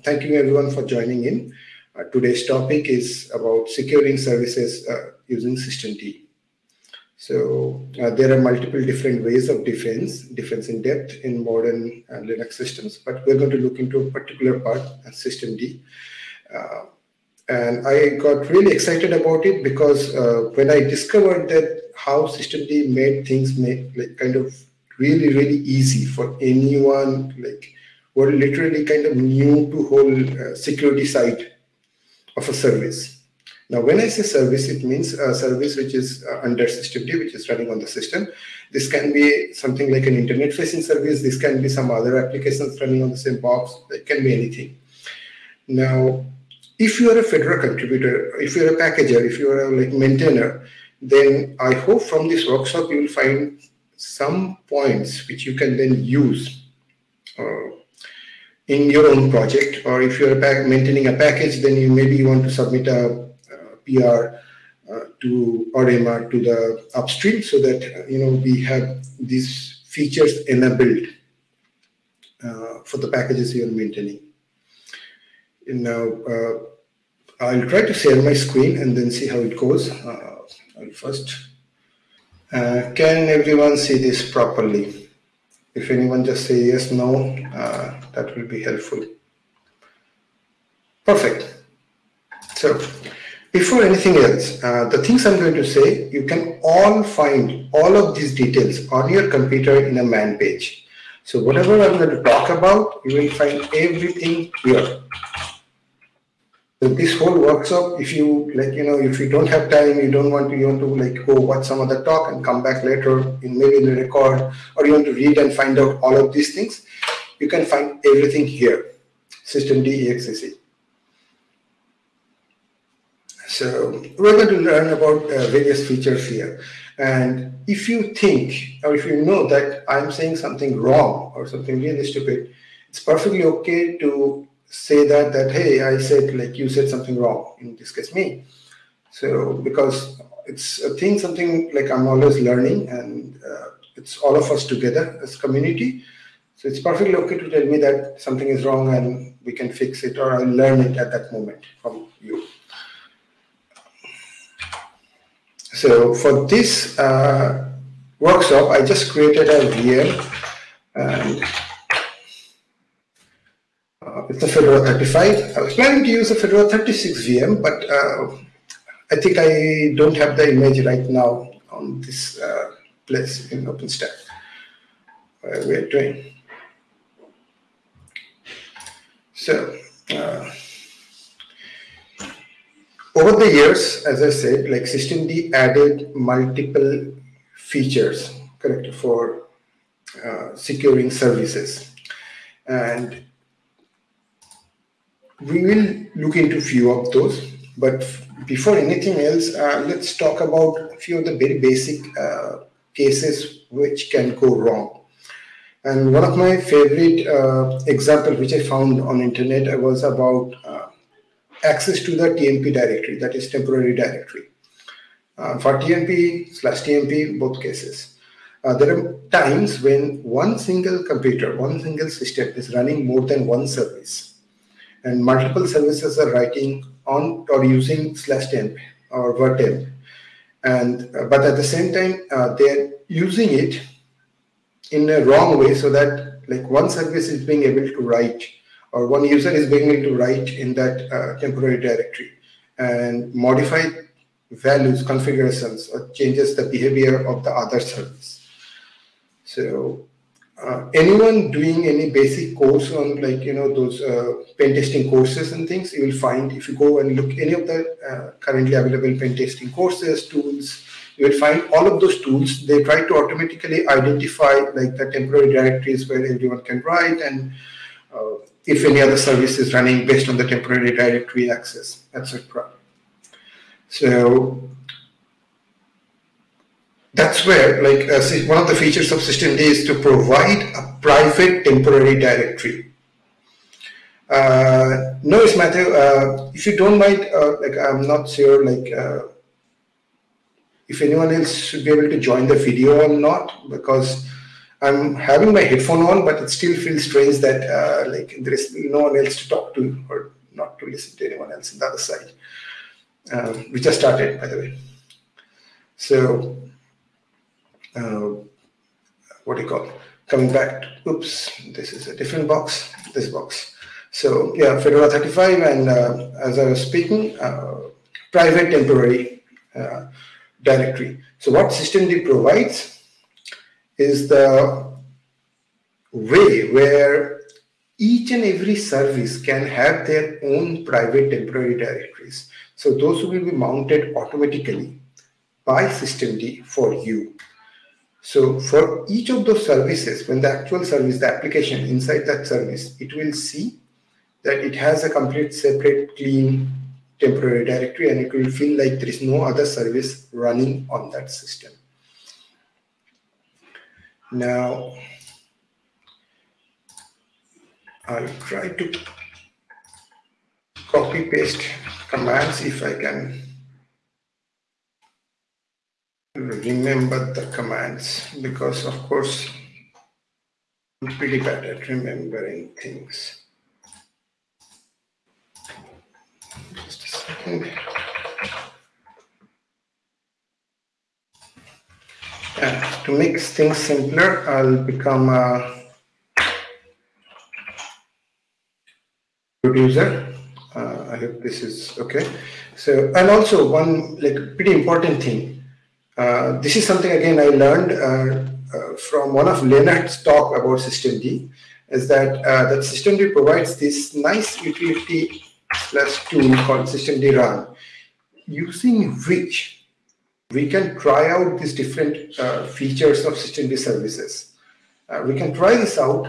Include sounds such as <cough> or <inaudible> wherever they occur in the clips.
Thank you everyone for joining in. Uh, today's topic is about securing services uh, using D. So uh, there are multiple different ways of defense, defense in depth in modern uh, Linux systems, but we're going to look into a particular part, uh, systemd. Uh, and I got really excited about it because when I discovered that how System D made things like kind of really, really easy for anyone like were literally kind of new to whole uh, security side of a service. Now, when I say service, it means a service which is uh, under systemd, which is running on the system. This can be something like an internet-facing service. This can be some other applications running on the same box. It can be anything. Now, if you are a Fedora contributor, if you're a packager, if you're a like maintainer, then I hope from this workshop you will find some points which you can then use uh, in your own project, or if you're maintaining a package, then you maybe you want to submit a, a PR uh, to RMA to the upstream so that you know we have these features enabled uh, for the packages you're maintaining. And now uh, I'll try to share my screen and then see how it goes. Uh, I'll first. Uh, can everyone see this properly? If anyone just say yes, no, uh, that will be helpful. Perfect. So before anything else, uh, the things I'm going to say, you can all find all of these details on your computer in a man page. So whatever I'm going to talk about, you will find everything here. So this whole workshop, if you like, you know, if you don't have time, you don't want to, you want to like go watch some other talk and come back later in maybe in the record, or you want to read and find out all of these things, you can find everything here, systemd exec. So we're going to learn about uh, various features here. And if you think, or if you know that I'm saying something wrong or something really stupid, it's perfectly okay to say that that hey i said like you said something wrong in this case me so because it's a thing something like i'm always learning and uh, it's all of us together as community so it's perfectly okay to tell me that something is wrong and we can fix it or i'll learn it at that moment from you so for this uh, workshop i just created a vm and uh, it's a Fedora 35. I was planning to use a Fedora 36 VM, but uh, I think I don't have the image right now on this uh, place in OpenStack. Uh, we're doing. So, uh, over the years, as I said, like systemd added multiple features, correct, for uh, securing services. And we will look into few of those, but before anything else, uh, let's talk about a few of the very basic uh, cases which can go wrong. And one of my favorite uh, example which I found on internet was about uh, access to the TMP directory, that is temporary directory. Uh, for TMP slash TMP, both cases. Uh, there are times when one single computer, one single system is running more than one service and multiple services are writing on or using slash temp or virtemp and uh, but at the same time uh, they're using it in a wrong way so that like one service is being able to write or one user is being able to write in that uh, temporary directory and modify values configurations or changes the behavior of the other service. So uh, anyone doing any basic course on like you know those uh, pen testing courses and things you will find if you go and look any of the uh, currently available pen testing courses tools you will find all of those tools they try to automatically identify like the temporary directories where everyone can write and uh, if any other service is running based on the temporary directory access etc so that's where like uh, one of the features of systemd is to provide a private temporary directory. Uh, no, it's Matthew. Uh, if you don't mind, uh, like I'm not sure, like uh, if anyone else should be able to join the video or not, because I'm having my headphone on, but it still feels strange that uh, like there is no one else to talk to or not to listen to anyone else on the other side. Um, we just started, by the way. So, uh, what do you call? Coming back. To, oops, this is a different box. This box. So yeah, Fedora 35, and uh, as I was speaking, uh, private temporary uh, directory. So what systemd provides is the way where each and every service can have their own private temporary directories. So those will be mounted automatically by systemd for you. So for each of those services, when the actual service, the application inside that service, it will see that it has a complete separate clean temporary directory and it will feel like there is no other service running on that system. Now, I'll try to copy paste commands if I can remember the commands because of course I'm pretty bad at remembering things. Yeah, to make things simpler, I'll become a producer. Uh, I hope this is okay. So, and also one like pretty important thing. Uh, this is something again I learned uh, uh from one of Lennart's talk about System D, is that uh, that D provides this nice utility tool called systemd run using which we can try out these different uh, features of systemd services. Uh, we can try this out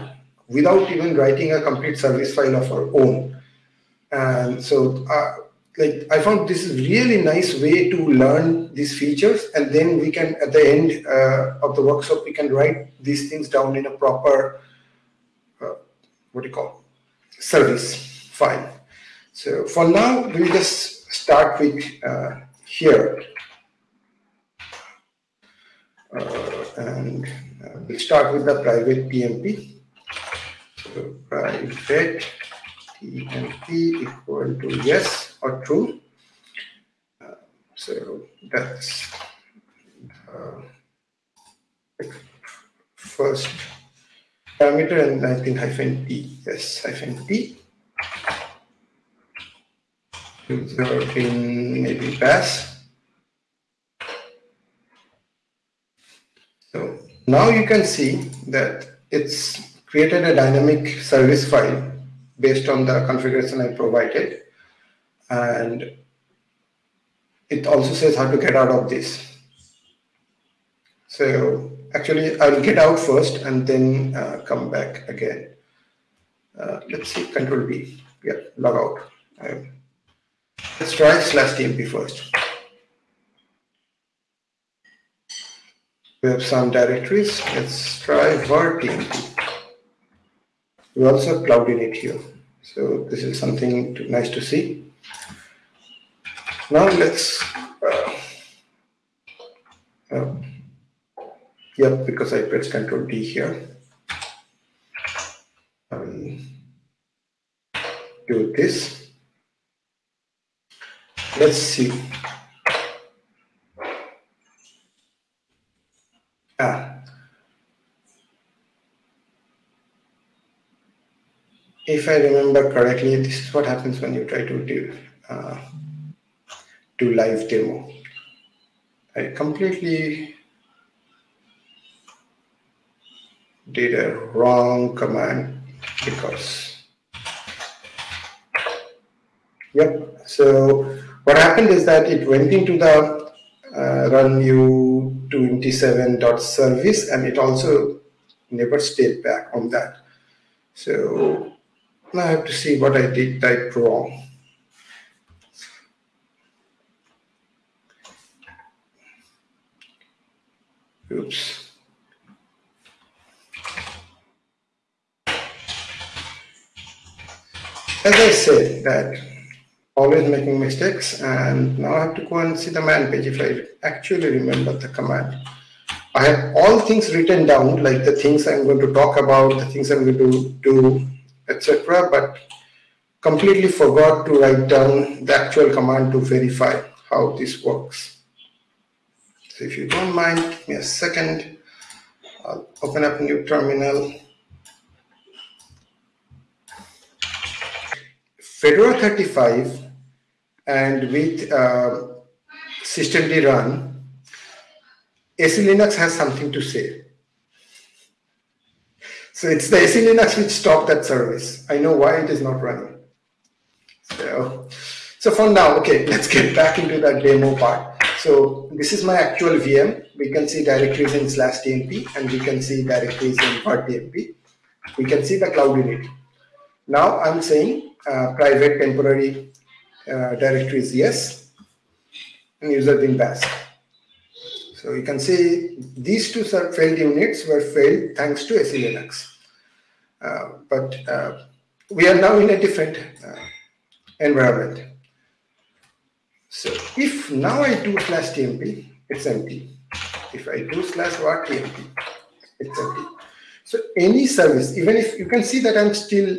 without even writing a complete service file of our own. And so uh, like I found this is really nice way to learn these features and then we can at the end uh, of the workshop we can write these things down in a proper uh, what do you call service file so for now we'll just start with uh, here uh, and uh, we'll start with the private TMP so private TMP equal to yes or true. Uh, so that's first parameter and I think hyphen t. Yes, hyphen t. User in maybe pass. So now you can see that it's created a dynamic service file based on the configuration I provided and it also says how to get out of this. So actually I'll get out first and then uh, come back again. Uh, let's see, control B, yeah, log out. Um, let's try slash tmp first. We have some directories. Let's try var tmp. We also have cloud init here. So this is something to, nice to see. Now let's, uh, uh, yep, because I pressed Control D here. Um, do this. Let's see. Ah. If I remember correctly, this is what happens when you try to do uh, to live demo. I completely did a wrong command because yep so what happened is that it went into the uh, run u27.service and it also never stayed back on that so now I have to see what I did type wrong Oops. As I said that always making mistakes and now I have to go and see the man page if I actually remember the command. I have all things written down, like the things I'm going to talk about, the things I'm going to do, etc. But completely forgot to write down the actual command to verify how this works. So if you don't mind, give me a second. I'll open up a new terminal. Fedora 35 and with uh, systemd run, SE Linux has something to say. So it's the SE Linux which stopped that service. I know why it is not running. So, so for now, okay, <laughs> let's get back into that demo part. So this is my actual VM. We can see directories in slash tmp and we can see directories in part tmp. We can see the cloud init. Now I'm saying uh, private temporary uh, directories yes and user bin bash. So you can see these two failed units were failed thanks to SE Linux. Uh, but uh, we are now in a different uh, environment. So if now I do slash tmp, it's empty. If I do slash var tmp, it's empty. So any service, even if you can see that I'm still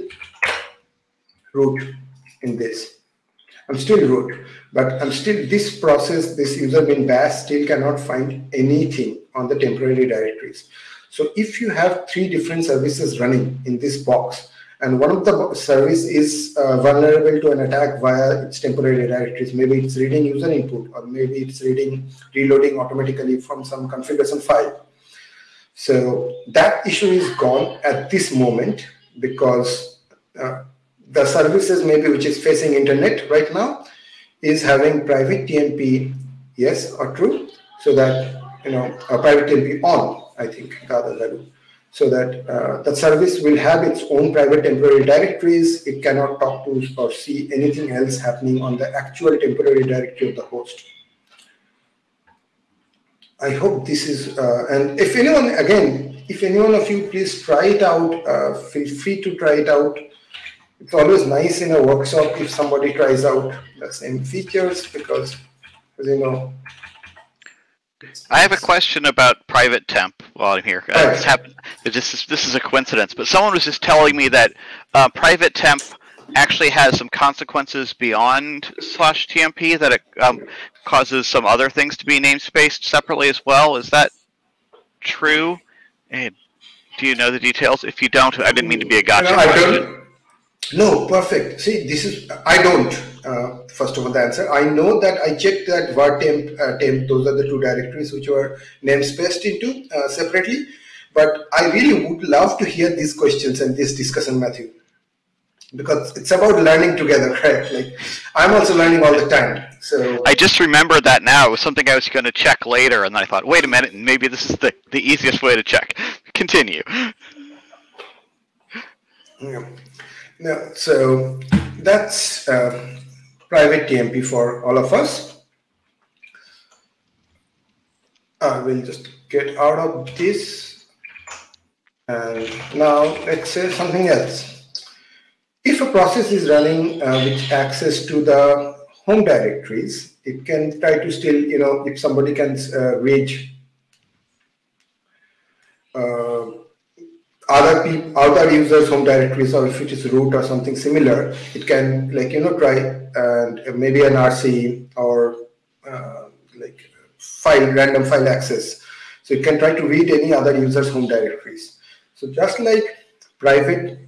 root in this. I'm still root, but I'm still this process, this user bin bash still cannot find anything on the temporary directories. So if you have three different services running in this box, and one of the service is uh, vulnerable to an attack via its temporary directories. Maybe it's reading user input, or maybe it's reading, reloading automatically from some configuration file. So that issue is gone at this moment because uh, the services maybe which is facing internet right now is having private TMP yes or true so that you know a private TMP on I think the other value so that uh, the service will have its own private temporary directories. It cannot talk to or see anything else happening on the actual temporary directory of the host. I hope this is, uh, and if anyone, again, if anyone of you please try it out, uh, feel free to try it out. It's always nice in a workshop if somebody tries out the same features because, as you know, I have a question about private temp while I'm here. Uh, this, happened, this, is, this is a coincidence, but someone was just telling me that uh, private temp actually has some consequences beyond slash TMP that it um, causes some other things to be namespaced separately as well. Is that true? And do you know the details? If you don't, I didn't mean to be a gotcha no, question. No, perfect. See, this is I don't. Uh, first of all, the answer I know that I checked that var temp uh, temp. Those are the two directories which were namespaced into uh, separately. But I really would love to hear these questions and this discussion, Matthew, because it's about learning together, <laughs> right? Like I'm also learning all the time. So I just remembered that now. It was something I was going to check later, and then I thought, wait a minute, maybe this is the the easiest way to check. <laughs> Continue. Yeah. No, so that's uh, private TMP for all of us. I will just get out of this. And now let's say something else. If a process is running uh, with access to the home directories, it can try to still, you know, if somebody can uh, reach uh, other people, other users' home directories, or if it is root or something similar, it can like you know try and maybe an RC or uh, like file random file access. So it can try to read any other user's home directories. So just like private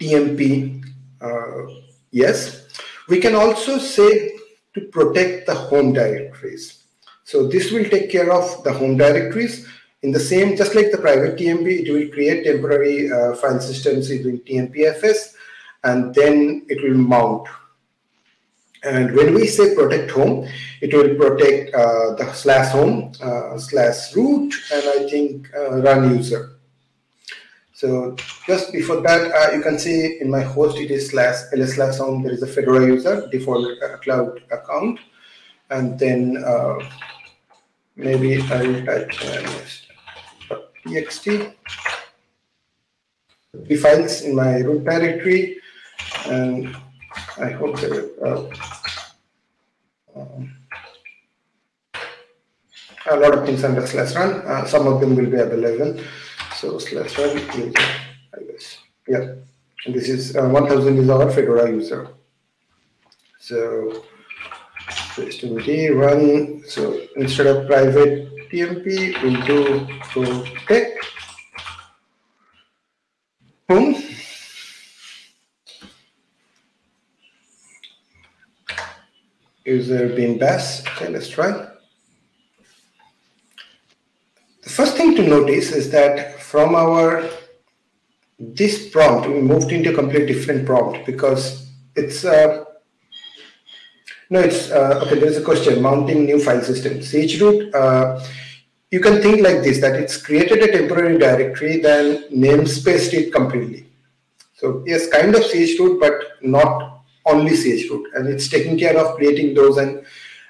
TMP, uh, yes, we can also say to protect the home directories. So this will take care of the home directories in the same, just like the private TMP, it will create temporary uh, file systems using TMPFS, and then it will mount. And when we say protect home, it will protect uh, the slash home, uh, slash root, and I think uh, run user. So just before that, uh, you can see in my host, it is slash ls slash home, there is a Fedora user, default uh, cloud account. And then maybe I'll type txt the files in my root directory and I hope that uh, um, a lot of things under slash run. Uh, some of them will be available. So slash run I guess. Yeah, and this is uh, 1000 is our Fedora user. So HTTP run. So instead of private TMP, we'll do protect home user being bash. Okay, let's try. The first thing to notice is that from our this prompt, we moved into a completely different prompt because it's uh, no, it's uh, okay. There's a question mounting new file system. chroot, uh, you can think like this that it's created a temporary directory, then namespaced it completely. So yes, kind of chroot, but not only chroot and it's taking care of creating those and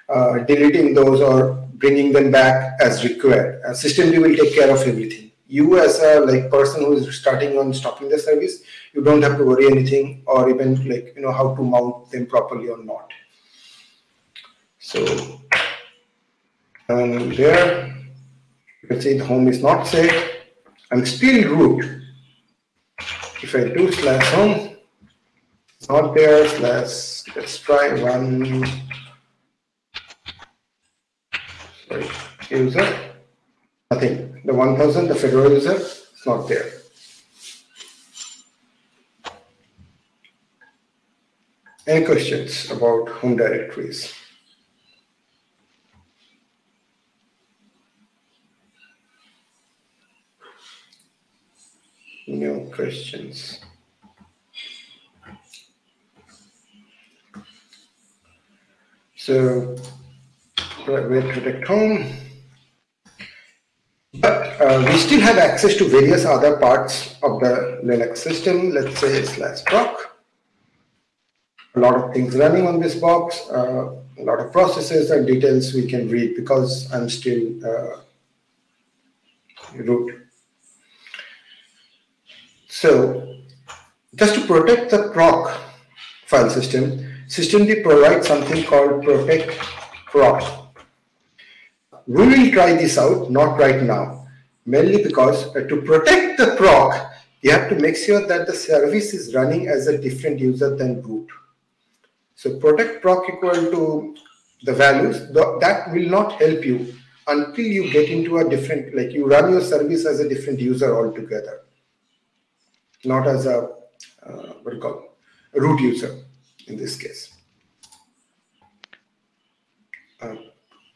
uh, deleting those or bringing them back as required. Uh, systemd will take care of everything. You as a like person who is starting on stopping the service, you don't have to worry anything or even like you know how to mount them properly or not. So and there you can see the home is not set. I'm still root. If I do slash home, not there. Let's let's try one. Sorry, user. Nothing. The 1000, the Fedora user, is not there. Any questions about home directories? No questions. So we protect home. But uh, we still have access to various other parts of the Linux system, let's say slash proc. A lot of things running on this box, uh, a lot of processes and details we can read because I'm still uh, root. So just to protect the proc file system, Systemd provides something called protect proc. We will try this out, not right now, mainly because uh, to protect the proc, you have to make sure that the service is running as a different user than root. So protect proc equal to the values, that will not help you until you get into a different, like you run your service as a different user altogether, not as a, uh, what do you call, root user in this case. Uh,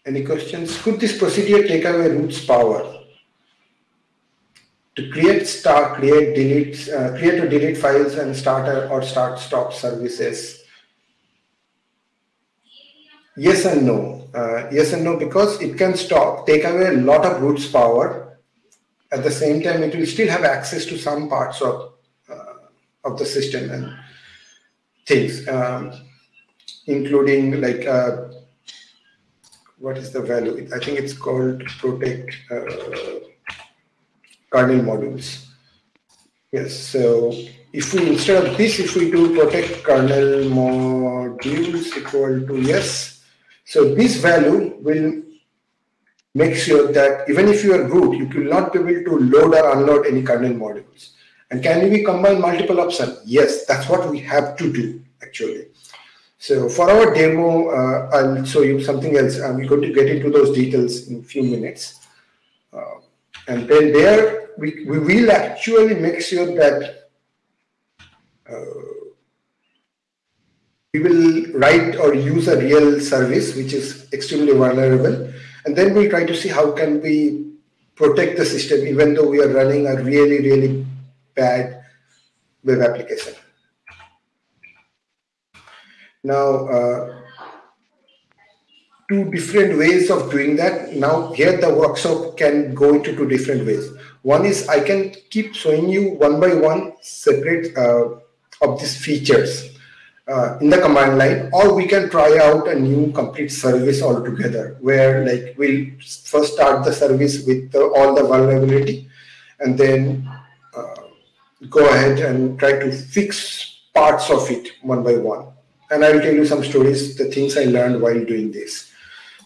any questions? Could this procedure take away root's power? To create, start, create, delete, uh, create or delete files and start or start, stop services. Yes and no. Uh, yes and no because it can stop, take away a lot of root's power. At the same time, it will still have access to some parts of of the system and things, um, including like uh, what is the value? I think it's called protect uh, kernel modules. Yes, so if we instead of this, if we do protect kernel modules equal to yes, so this value will make sure that even if you are root, you will not be able to load or unload any kernel modules. And can we combine multiple options? Yes, that's what we have to do actually. So for our demo, uh, I'll show you something else. I'm going to get into those details in a few minutes. Uh, and then there, we, we will actually make sure that uh, we will write or use a real service, which is extremely vulnerable. And then we'll try to see how can we protect the system, even though we are running a really, really bad web application. Now, uh, two different ways of doing that. Now, here the workshop can go into two different ways. One is I can keep showing you one by one separate uh, of these features uh, in the command line, or we can try out a new complete service altogether where like we'll first start the service with all the vulnerability and then uh, go ahead and try to fix parts of it one by one. And I will tell you some stories, the things I learned while doing this.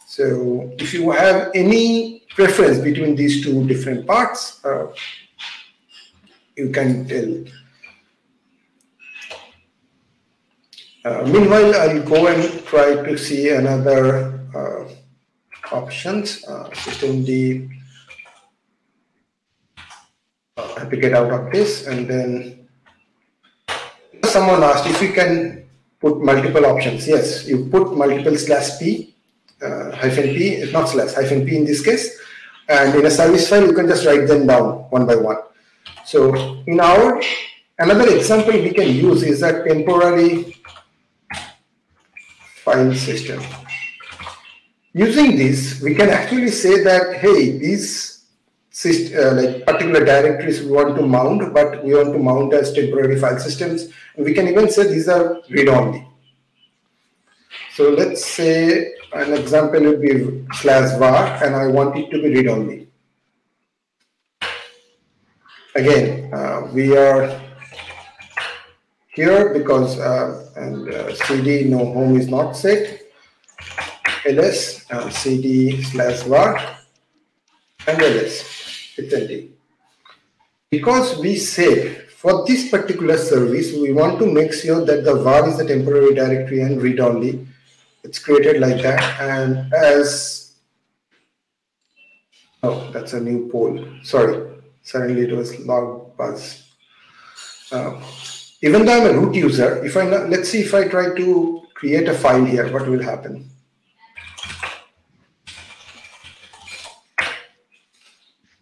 So if you have any preference between these two different parts, uh, you can tell. Uh, meanwhile, I'll go and try to see another uh, options, uh, systemd uh, to get out of this and then someone asked if you can put multiple options. Yes, you put multiple slash p, uh, hyphen p, not slash, hyphen p in this case. And in a service file, you can just write them down one by one. So in our, another example we can use is a temporary file system. Using this, we can actually say that, hey, these uh, like particular directories we want to mount, but we want to mount as temporary file systems. We can even say these are read-only. So let's say an example would be slash var, and I want it to be read-only. Again, uh, we are here because uh, and uh, cd no home is not set ls uh, cd slash var and ls it's Because we said for this particular service, we want to make sure that the var is a temporary directory and read only. It's created like that. And as, oh, that's a new poll. Sorry, suddenly it was log buzz. Uh, even though I'm a root user, if I, let's see if I try to create a file here, what will happen?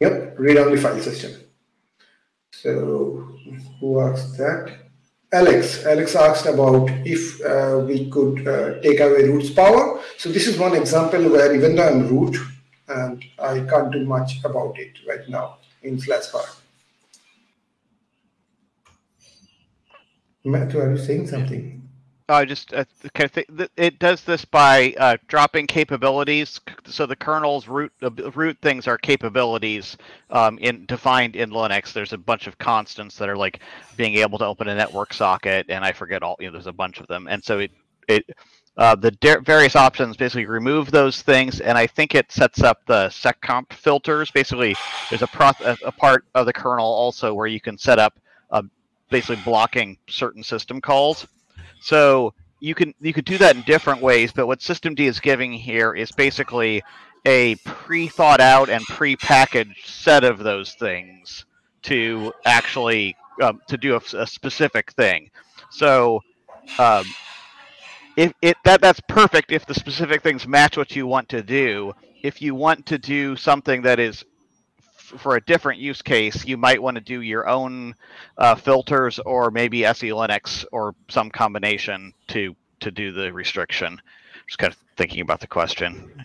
Yep, read-only file system. So who asked that? Alex. Alex asked about if uh, we could uh, take away root's power. So this is one example where even though I'm root, and I can't do much about it right now in slash var. Matthew, are you saying something? I just uh, think it does this by uh, dropping capabilities. So the kernel's root root things are capabilities um, in defined in Linux. There's a bunch of constants that are like being able to open a network socket, and I forget all. You know, there's a bunch of them, and so it it uh, the various options basically remove those things, and I think it sets up the seccomp filters. Basically, there's a, pro- a part of the kernel also where you can set up uh, basically blocking certain system calls. So you can you could do that in different ways, but what systemd is giving here is basically a pre-thought out and pre-packaged set of those things to actually um, to do a, a, specific thing. So um, if it that that's perfect if the specific things match what you want to do. If you want to do something that is for a different use case, you might want to do your own uh, filters or maybe SE Linux or some combination to to do the restriction. Just kind of thinking about the question.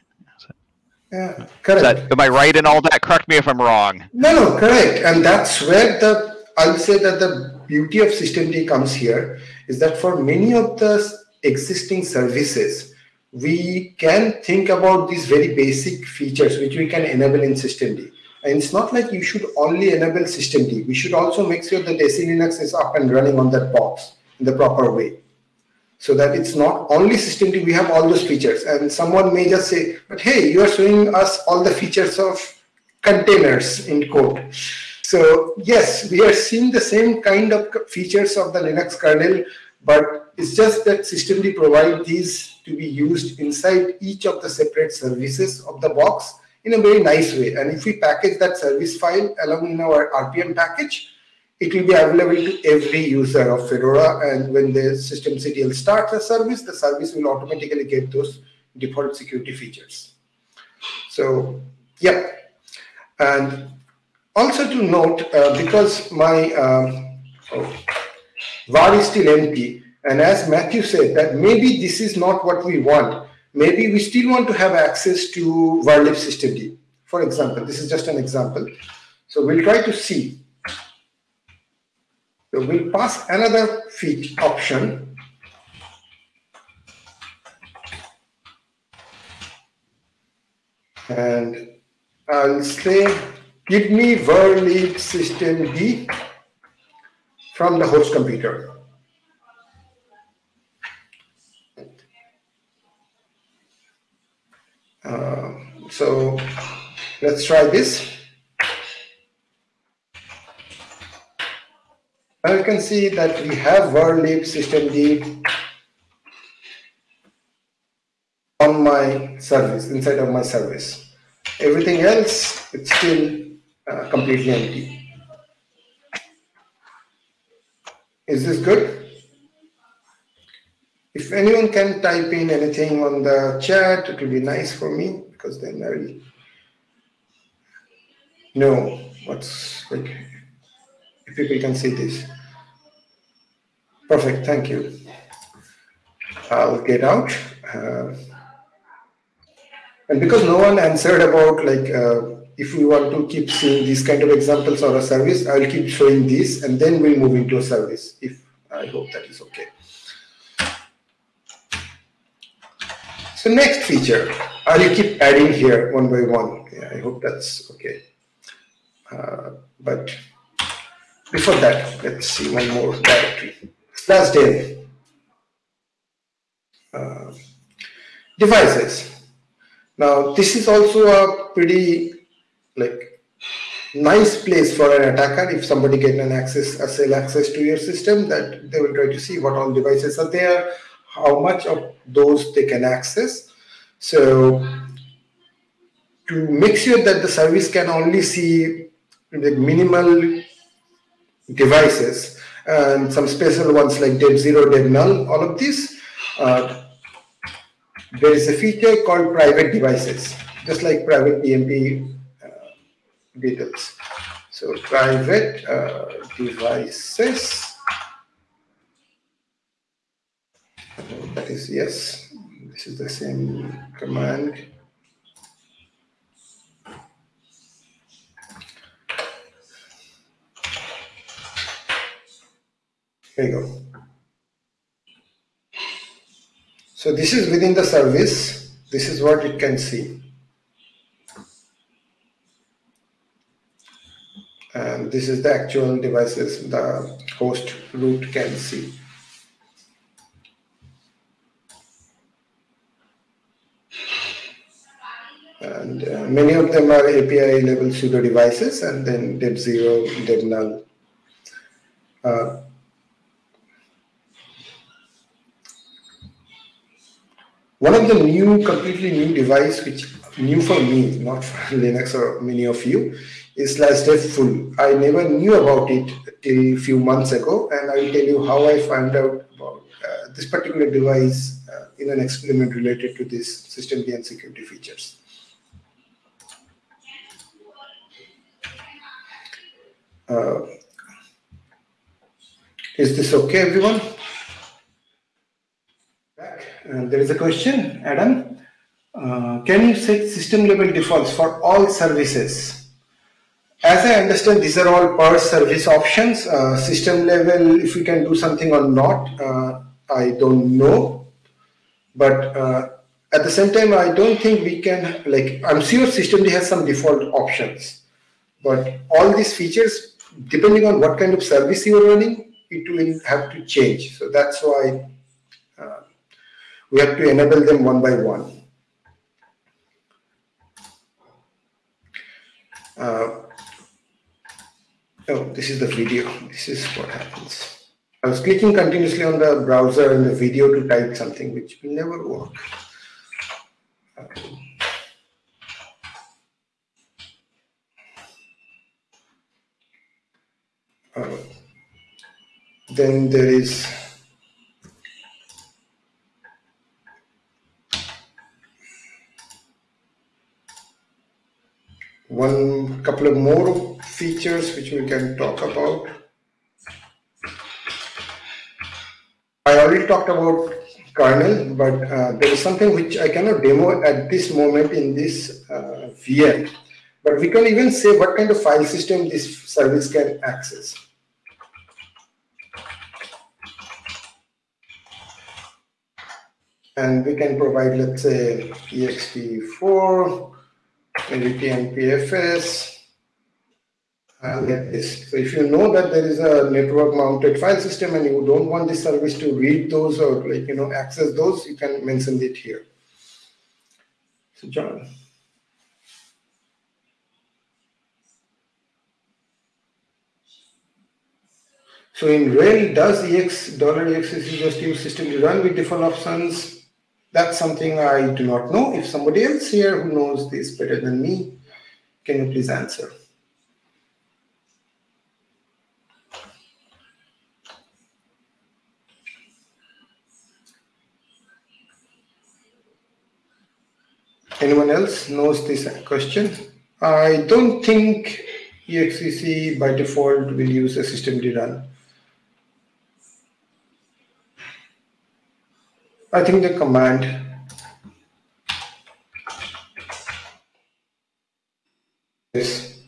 Yeah, correct. That, am I right in all that? Correct me if I'm wrong. No, no, correct. And that's where the I'll say that the beauty of systemd comes here is that for many of the existing services, we can think about these very basic features which we can enable in systemd. And it's not like you should only enable systemd. We should also make sure that SE Linux is up and running on that box in the proper way. So that it's not only systemd, we have all those features. And someone may just say, but hey, you are showing us all the features of containers in code. So yes, we are seeing the same kind of features of the Linux kernel, but it's just that systemd provide these to be used inside each of the separate services of the box in a very nice way. And if we package that service file along in our RPM package, it will be available to every user of Fedora. And when the systemctl starts a service, the service will automatically get those default security features. So, yeah. And also to note, uh, because my um, oh, var is still empty, and as Matthew said, that maybe this is not what we want maybe we still want to have access to varlib systemd. For example, this is just an example. So we'll try to see. So we'll pass another feed option. And I'll say, give me varlib systemd from the host computer. Uh, so let's try this. Now you can see that we have world lib systemd on my service, inside of my service. Everything else, it's still uh, completely empty. Is this good? If anyone can type in anything on the chat, it will be nice for me because then I will know what's like, if people can see this. Perfect, thank you. I'll get out. Uh, and because no one answered about like, uh, if we want to keep seeing these kind of examples or a service, I will keep showing this and then we'll move into a service if I hope that is okay. So next feature, I will keep adding here one by one. Yeah, I hope that's okay. Uh, but before that, let's see one more directory. Slash dev. Uh, devices. Now, this is also a pretty like nice place for an attacker if somebody get an access, a cell access to your system that they will try to see what all devices are there, how much of those they can access. So to make sure that the service can only see the minimal devices and some special ones like dev zero, dev null, all of these, uh, there is a feature called private devices, just like private TMP uh, details. So private uh, devices, yes, this is the same command. There you go. So this is within the service. This is what it can see. And this is the actual devices the host root can see. And uh, many of them are API level pseudo devices and then dev zero, dev null. Uh, One of the new, completely new device, which new for me, not for <laughs> Linux or many of you, is slash dev full. I never knew about it till a few months ago, and I will tell you how I found out about uh, this particular device uh, in an experiment related to this system and security features. Uh, is this okay, everyone? There is a question, Adam. Uh, can you set system level defaults for all services? As I understand, these are all per service options. Uh, system level, if we can do something or not, uh, I don't know. But uh, at the same time, I don't think we can, like, I'm sure systemd has some default options. But all these features, depending on what kind of service you're running, it will have to change. So that's why we have to enable them one by one. Uh, oh, this is the video. This is what happens. I was clicking continuously on the browser and the video to type something which will never work. Uh, then there is one couple of more features which we can talk about. I already talked about kernel, but uh, there is something which I cannot demo at this moment in this uh, VM. But we can even say what kind of file system this service can access. And we can provide, let's say, ext4, maybe TMPFS. I'll get this. So if you know that there is a network mounted file system and you don't want this service to read those or like, you know, access those, you can mention it here. So John. So in RHEL, does EX dollar $EXEC just use system to run with default options? That's something I do not know. If somebody else here who knows this better than me, can you please answer? Anyone else knows this question? I don't think EXCC by default will use a systemd run. I think the command is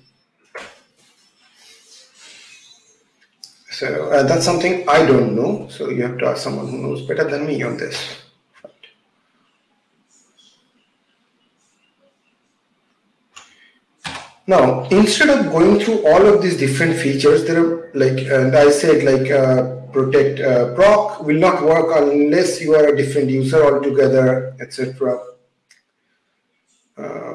so uh, that's something I don't know. So you have to ask someone who knows better than me on this. Now, instead of going through all of these different features, there are like, and I said like uh, protect uh, proc will not work unless you are a different user altogether, etc. Uh,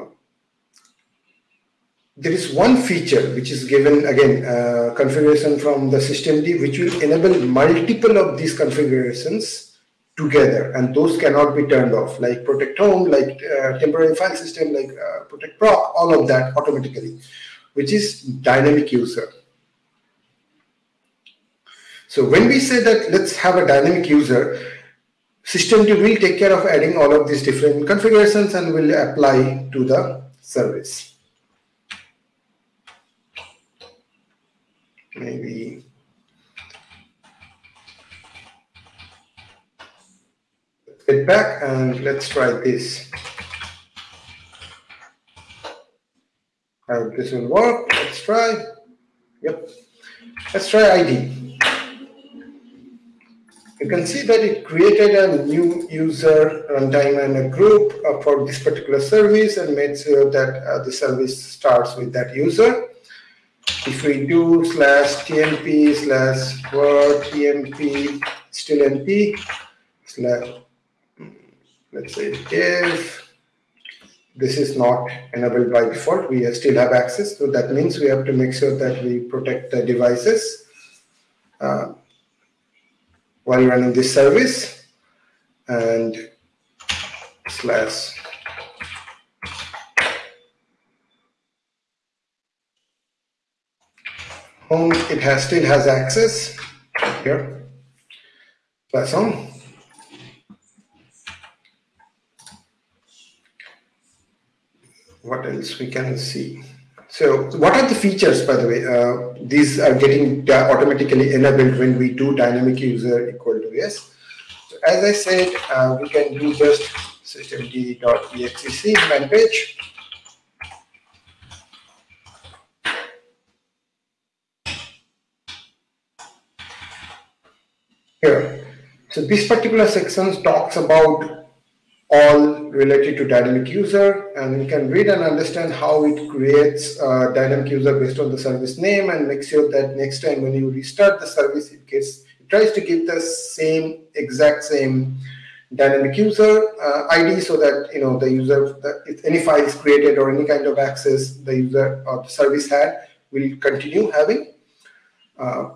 there is one feature which is given again uh, configuration from the systemd which will enable multiple of these configurations together and those cannot be turned off like protect home like uh, temporary file system like uh, protect proc all of that automatically which is dynamic user so when we say that let's have a dynamic user, systemd will take care of adding all of these different configurations and will apply to the service. Maybe get back and let's try this. How this will work. Let's try. Yep. Let's try ID you can see that it created a new user runtime and a group uh, for this particular service and made sure that uh, the service starts with that user. If we do slash tmp slash var tmp still np slash let's say if this is not enabled by default we still have access. So that means we have to make sure that we protect the devices uh, while running this service. And slash home it has still has access. Here. Slash home what else we can see so what are the features, by the way? Uh, these are getting automatically enabled when we do dynamic user equal to yes. So as I said, uh, we can do just systemd.exec man page. Here. So this particular section talks about all related to dynamic user and we can read and understand how it creates a dynamic user based on the service name and make sure that next time when you restart the service it gets it tries to give the same exact same dynamic user uh, id so that you know the user if any file is created or any kind of access the user or the service had will continue having uh,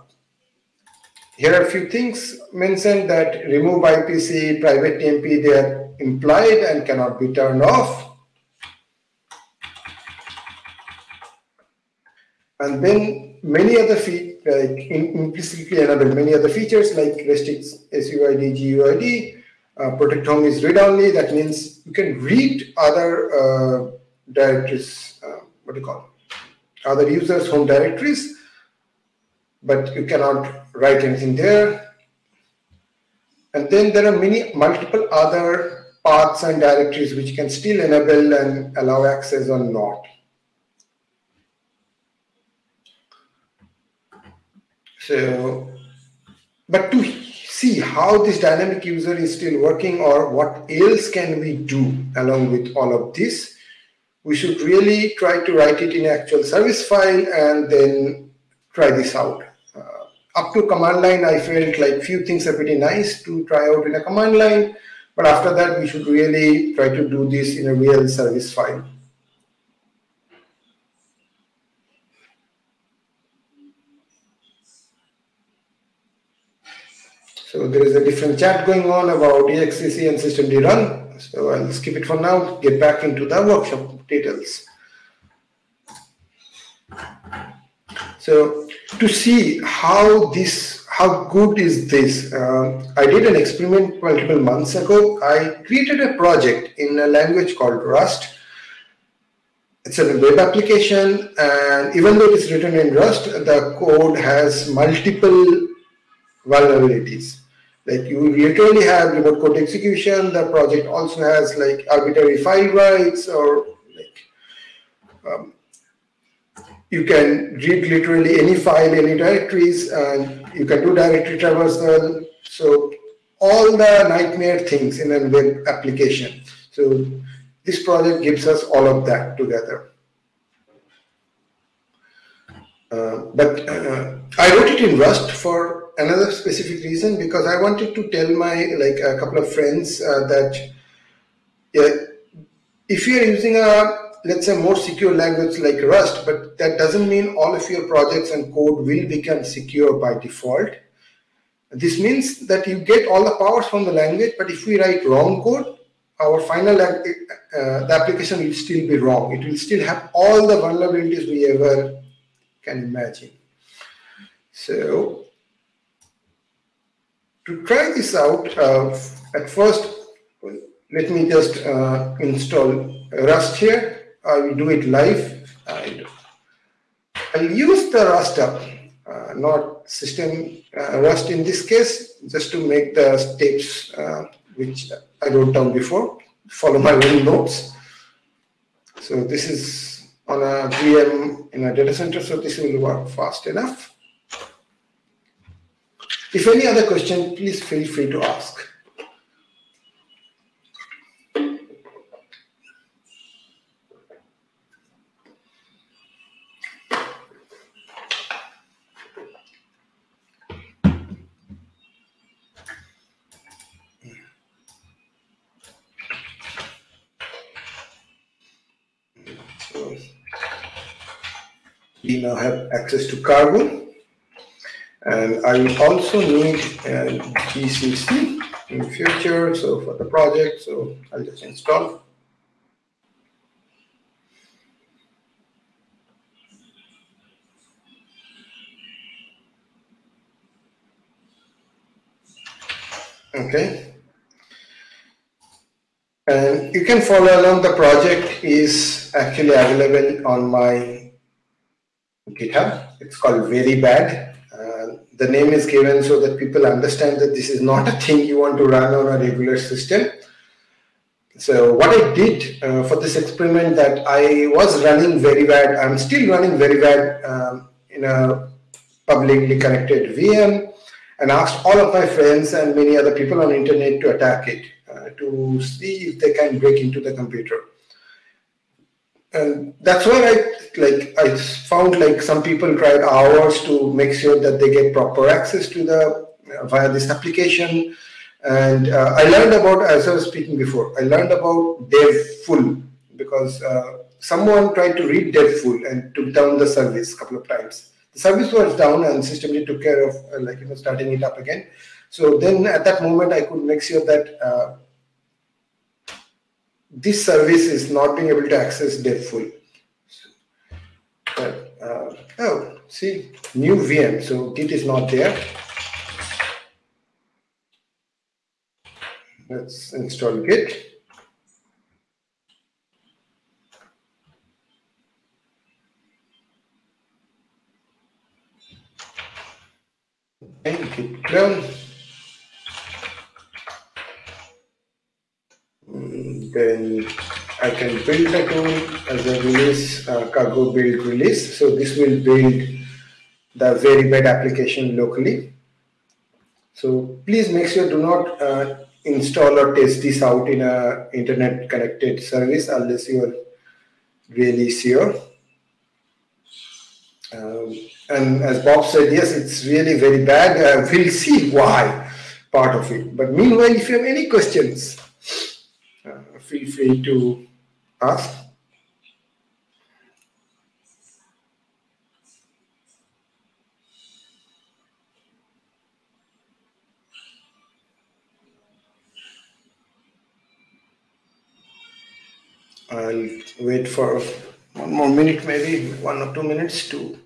here are a few things mentioned that remove IPC, private TMP, they are implied and cannot be turned off. And then many other features, like implicitly enabled many other features like restricts SUID, GUID, uh, protect home is read only. That means you can read other uh, directories, uh, what do you call it? other users' home directories, but you cannot write anything there. And then there are many multiple other paths and directories which can still enable and allow access or not. So, but to see how this dynamic user is still working or what else can we do along with all of this, we should really try to write it in actual service file and then try this out. Up to command line, I felt like few things are pretty nice to try out in a command line But after that, we should really try to do this in a real service file. So there is a different chat going on about EXEC and systemd run. So I'll skip it for now, get back into the workshop details. So to see how this, how good is this, uh, I did an experiment multiple months ago. I created a project in a language called Rust. It's a web application and even though it is written in Rust, the code has multiple vulnerabilities. Like you literally have remote code execution. The project also has like arbitrary file writes or like um, you can read literally any file, any directories, and you can do directory traversal. So all the nightmare things in a web application. So this project gives us all of that together. Uh, but uh, I wrote it in Rust for another specific reason because I wanted to tell my like a couple of friends uh, that if you are using a let's say more secure language like Rust, but that doesn't mean all of your projects and code will become secure by default. This means that you get all the powers from the language, but if we write wrong code, our final uh, the application will still be wrong. It will still have all the vulnerabilities we ever can imagine. So to try this out, uh, at first, let me just uh, install Rust here. I will do it live. I will use the rustup, uh, not system uh, Rust in this case, just to make the steps uh, which I wrote down before, follow my own notes. So this is on a VM in a data center, so this will work fast enough. If any other question, please feel free to ask. Now have access to cargo. And I will also need uh, GCC in future, so for the project, so I'll just install. Okay. And you can follow along the project is actually available on my GitHub. It's called Very Bad. Uh, the name is given so that people understand that this is not a thing you want to run on a regular system. So what I did uh, for this experiment that I was running very bad, I'm still running very bad um, in a publicly connected VM and asked all of my friends and many other people on internet to attack it uh, to see if they can break into the computer and that's why I like I found like some people tried hours to make sure that they get proper access to the uh, via this application. And uh, I learned about as I was speaking before. I learned about devfull because uh, someone tried to read devfull and took down the service a couple of times. The service was down and systemd took care of uh, like you know starting it up again. So then at that moment I could make sure that uh, this service is not being able to access devfull. But, uh, oh, see, new VM. So Git is not there. Let's install Git. Okay, git clone. Then I can build a tool as a release, uh, cargo build release. So this will build the very bad application locally. So please make sure do not uh, install or test this out in a internet connected service unless you are really sure. Um, and as Bob said, yes, it's really very bad. Uh, we'll see why part of it. But meanwhile, if you have any questions, feel free to ask. I'll wait for one more minute, maybe one or two minutes to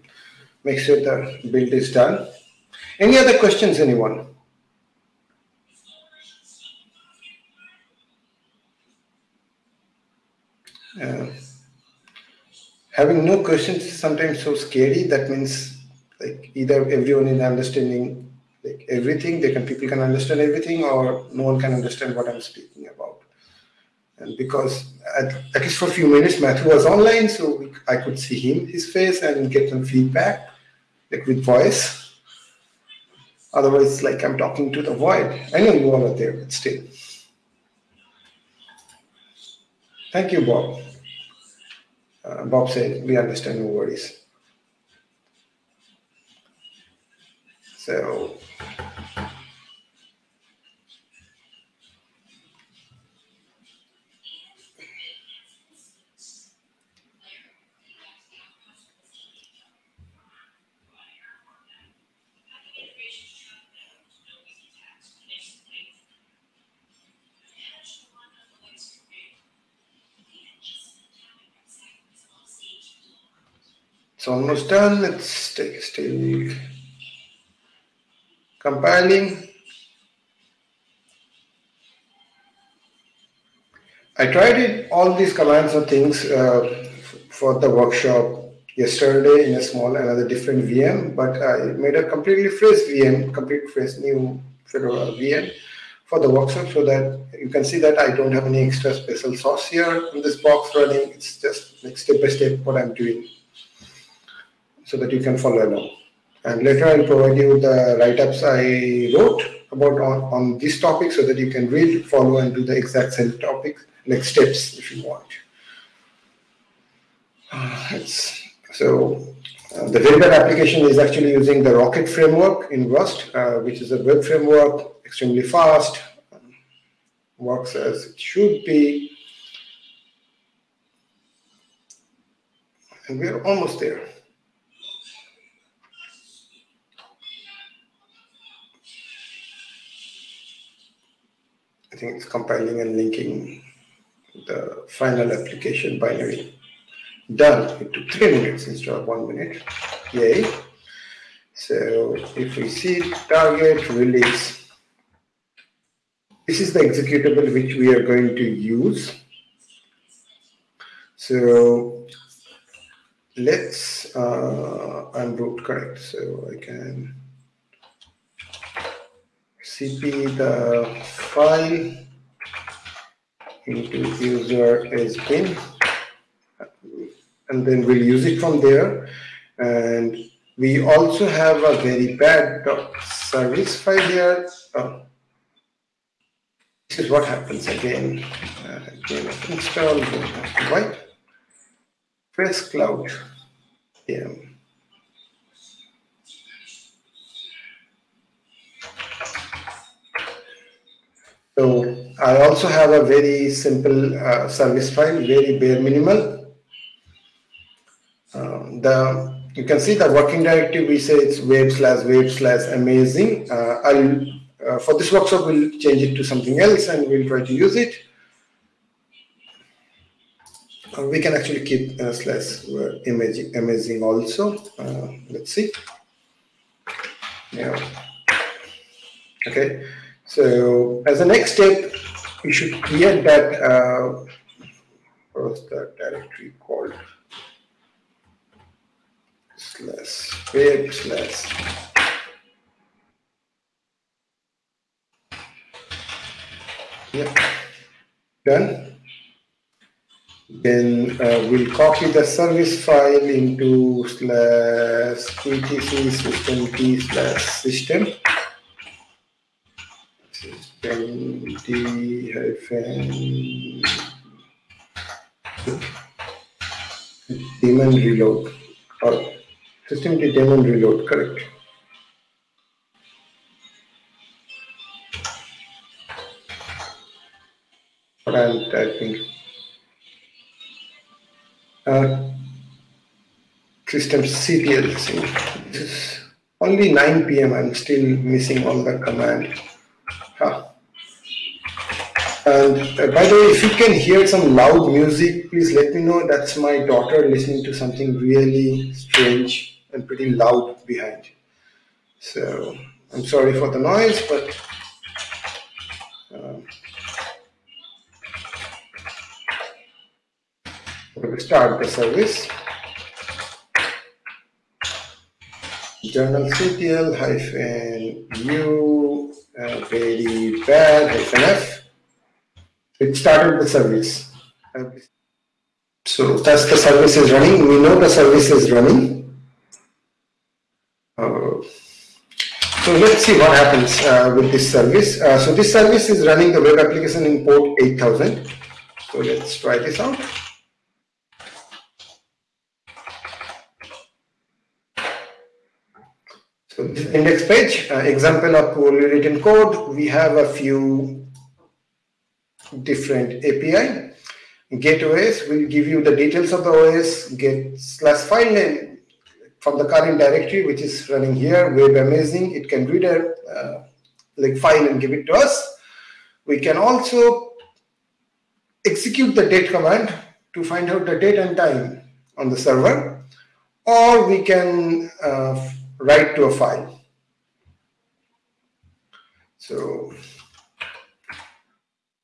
make sure the build is done. Any other questions, anyone? Uh, having no questions is sometimes so scary. That means like either everyone is understanding like everything, they can people can understand everything, or no one can understand what I'm speaking about. And because at, at least for a few minutes, Matthew was online, so we, I could see him, his face, and get some feedback, like with voice. Otherwise, like I'm talking to the void. I know you all are there, but still. Thank you, Bob. Uh, Bob said, we understand, no worries. So It's almost done. Let's take a still compiling. I tried it, all these commands or things uh, for the workshop yesterday in a small another different VM, but I made a completely fresh VM, complete fresh new Fedora VM for the workshop so that you can see that I don't have any extra special sauce here in this box running. It's just like step by step what I'm doing so that you can follow along. And later I'll provide you the write-ups I wrote about on, on this topic so that you can read, follow, and do the exact same topic, like steps if you want. Uh, so uh, the very application is actually using the Rocket framework in Rust, uh, which is a web framework, extremely fast, works as it should be. And we're almost there. I think it's compiling and linking the final application binary. Done. It took three minutes instead of one minute. Yay. So if we see target release, this is the executable which we are going to use. So let's, uh, I'm root correct, so I can cp the file into user as bin and then we'll use it from there. And we also have a very bad service file here. Oh. this is what happens again. Uh, again install right press cloud. Yeah So I also have a very simple uh, service file, very bare minimal. Um, the you can see the working directory. We say it's web slash web slash amazing. Uh, I'll uh, for this workshop we'll change it to something else and we'll try to use it. Uh, we can actually keep uh, slash amazing, amazing also. Uh, let's see. Yeah. Okay. So as a next step, we should create that, uh, what's that directory called? Slash web slash. Yeah, done. Then uh, we'll copy the service file into slash etc systemd slash system d hyphen daemon reload or system d daemon reload correct what I'm typing. Uh, system CTL sync. This is only 9 p.m. I'm still missing all the command. Huh. And uh, by the way, if you can hear some loud music, please let me know. That's my daughter listening to something really strange and pretty loud behind. So I'm sorry for the noise, but um, we'll start the service. Journal CTL hyphen U uh, very bad hyphen F. It started the service. So that's the service is running. We know the service is running. Uh, so let's see what happens uh, with this service. Uh, so this service is running the web application in port 8000. So let's try this out. So this index page, uh, example of poorly written code. We have a few different API. Get OS will give you the details of the OS, get slash file name from the current directory, which is running here, web amazing. It can read a uh, like file and give it to us. We can also execute the date command to find out the date and time on the server, or we can uh, write to a file. So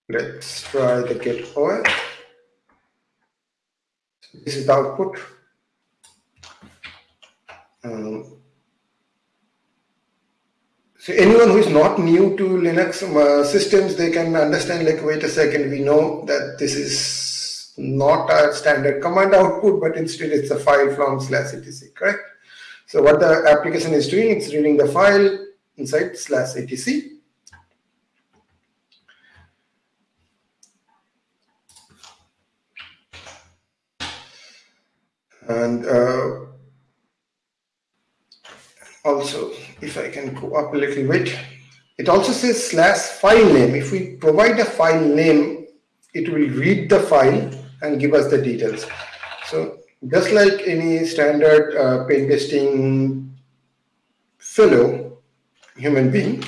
let's try the get OS. So this is the output. Um, so anyone who is not new to Linux uh, systems, they can understand like, wait a second, we know that this is not a standard command output, but instead it's a file from slash etc, correct? So what the application is doing, it's reading the file inside slash etc. And uh, also, if I can go up a little bit, it also says slash file name. If we provide a file name, it will read the file and give us the details. So just like any standard uh, pen testing fellow human being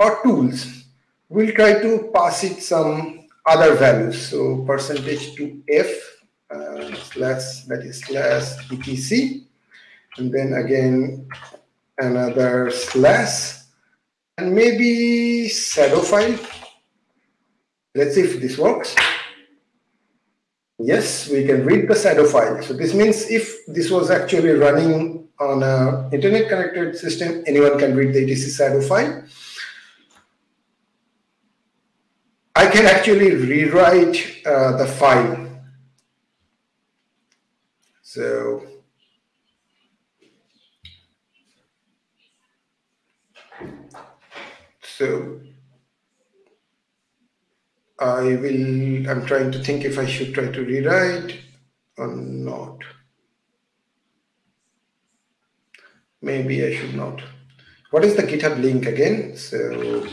or tools, we'll try to pass it some other values. So percentage to F uh, slash that is slash etc, and then again another slash and maybe shadow file. Let's see if this works. Yes, we can read the shadow file. So this means if this was actually running on a internet connected system, anyone can read the etc shadow file. I can actually rewrite uh, the file. So so I will, I'm trying to think if I should try to rewrite or not. Maybe I should not. What is the GitHub link again? So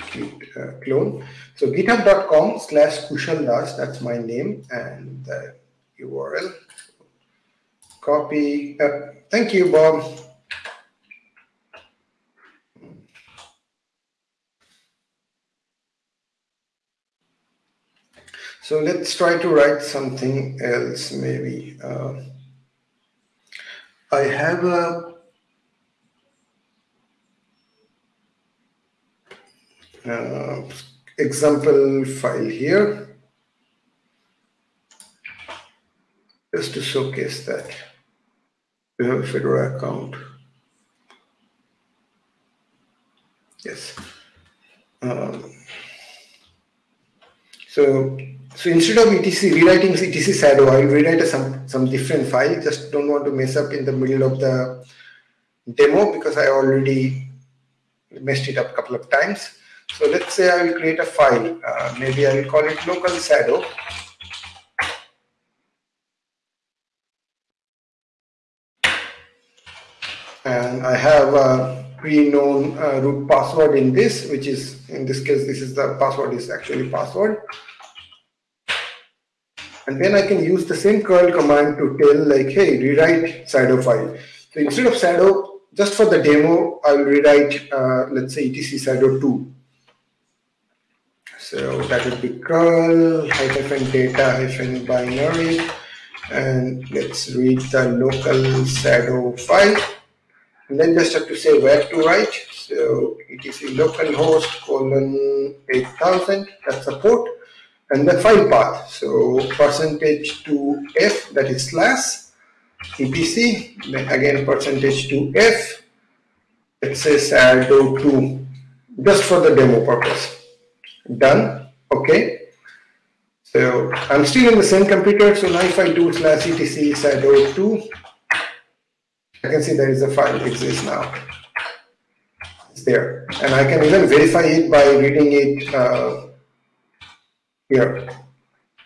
uh, clone. So github.com slash Kushal that's my name and the URL. Copy. Uh, thank you, Bob. So let's try to write something else maybe. Uh, I have a uh, example file here just to showcase that we have a Fedora account. Yes. Um, so so instead of etc rewriting etc shadow, I will rewrite some some different file. Just don't want to mess up in the middle of the demo because I already messed it up a couple of times. So let's say I will create a file. Uh, maybe I will call it local shadow. I have a pre-known uh, root password in this, which is in this case, this is the password is actually password. And then I can use the same curl command to tell like, hey, rewrite shadow file. So instead of shadow, just for the demo, I'll rewrite, uh, let's say etc shadow 2. So that would be curl hyphen data hyphen binary. And let's read the local shadow file. And then just have to say where to write. So etc localhost colon 8000, that's the port. And the file path. So percentage to F, that is slash, etc. Then again percentage to F, let's say shadow2, just for the demo purpose done okay so I'm still in the same computer so now if I do slash etc shadow2 I can see there is a file exists now. It's there. And I can even verify it by reading it uh, here.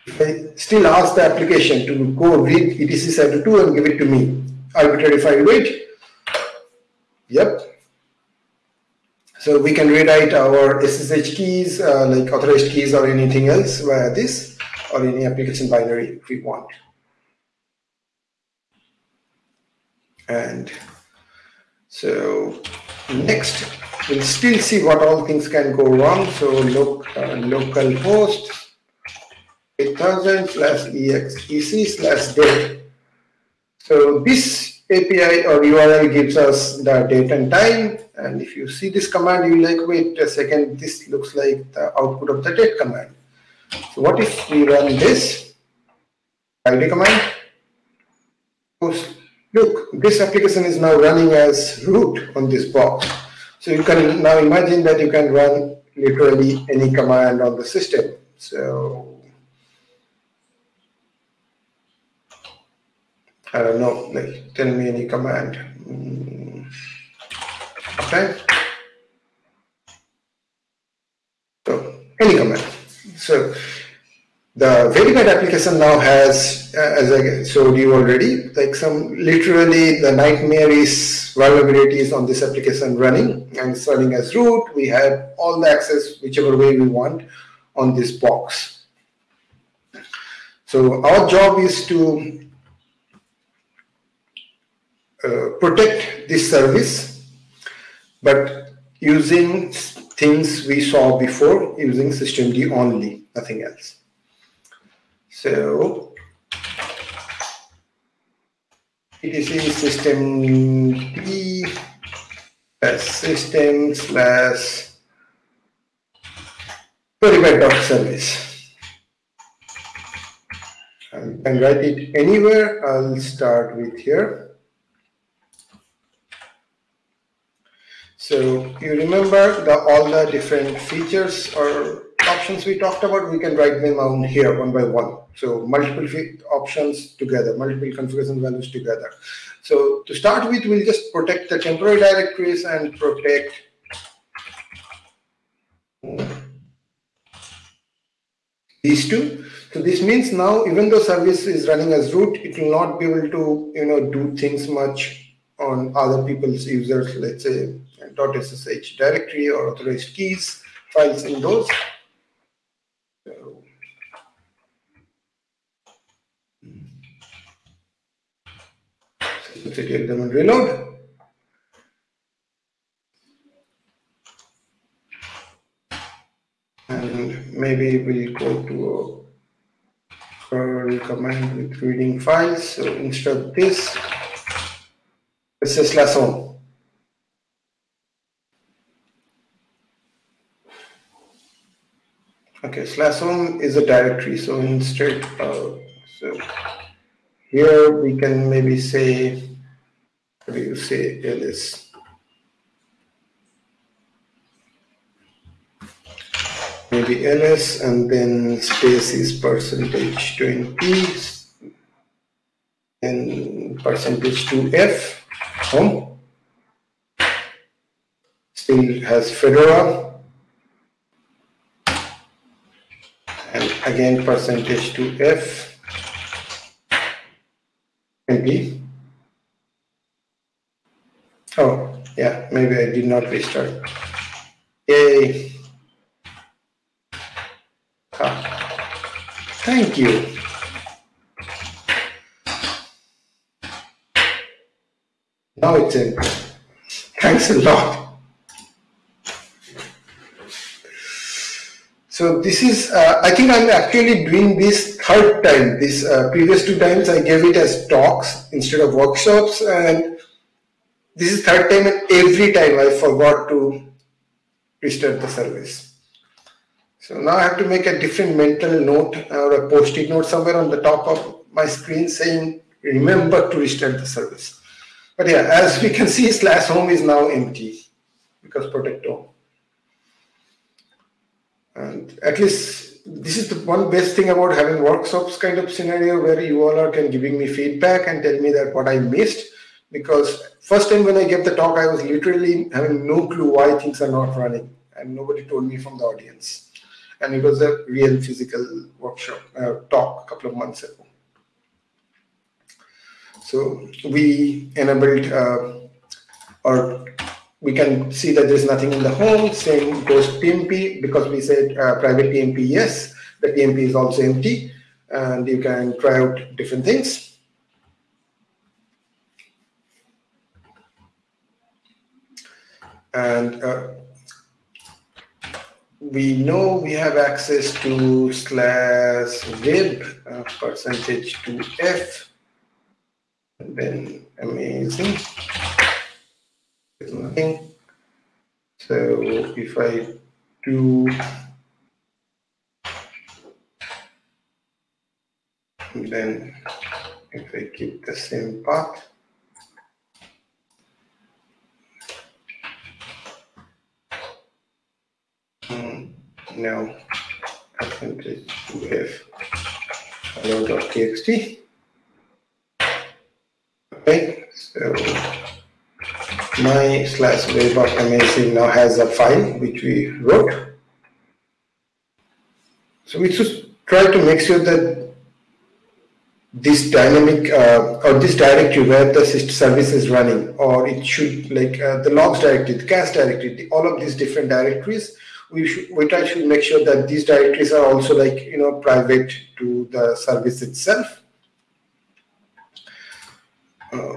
If I still ask the application to go read etc shadow2 and give it to me arbitrary file weight yep. So we can rewrite our SSH keys, uh, like authorized keys or anything else via this or any application binary if we want. And so next, we'll still see what all things can go wrong. So look, uh, local host 8000 slash exec slash date. So this API or URL gives us the date and time and if you see this command, you like, wait a second, this looks like the output of the date command. So what if we run this id command? Look, this application is now running as root on this box. So you can now imagine that you can run literally any command on the system. So I don't know, like tell me any command. Mm. Okay. So any command. So the verified application now has, uh, as I showed you already, like some literally the nightmare is vulnerabilities on this application running and it's running as root. We have all the access whichever way we want on this box. So our job is to uh, protect this service but using things we saw before using systemd only, nothing else. So etc systemd slash uh, system slash service. I can write it anywhere. I'll start with here. So you remember the, all the different features or options we talked about, we can write them down here one by one. So multiple options together, multiple configuration values together. So to start with, we'll just protect the temporary directories and protect these two. So this means now, even though service is running as root, it will not be able to, you know, do things much on other people's users, let's say .ssh directory or authorized keys files in those. 60, take them and reload. And maybe we go to a curl command with reading files. So instead of this, this is less home. Okay, slash home is a directory. So instead, uh, so here we can maybe say do you say, ls. Maybe ls and then space is percentage 20 and percentage 2f home. Still has Fedora and again percentage to F maybe Oh, yeah, maybe I did not restart. Yay. Ah, thank you. Now it's in. Thanks a lot. So this is, uh, I think I'm actually doing this third time. This uh, previous two times I gave it as talks instead of workshops and this is third time and every time I forgot to restart the service. So now I have to make a different mental note or a post-it note somewhere on the top of my screen saying, remember to restart the service. But yeah, as we can see, <laughs> slash home is now empty because protect home. And at least this is the one best thing about having workshops kind of scenario where you all are can giving me feedback and tell me that what I missed. Because first time when I gave the talk, I was literally having no clue why things are not running and nobody told me from the audience. And it was a real physical workshop uh, talk a couple of months ago. So we enabled uh, or we can see that there's nothing in the home. Same goes TMP because we said uh, private TMP, yes, the TMP is also empty and you can try out different things. And uh, we know we have access to slash web uh, percentage to F and then amazing nothing. So if I do then if I keep the same path now percentage have hello.txt okay so my slash of amazing now has a file which we wrote. So we just try to make sure that this dynamic uh, or this directory where the service is running or it should like uh, the logs directory, the cache directory, the, all of these different directories, we should we try to make sure that these directories are also like you know private to the service itself. Uh,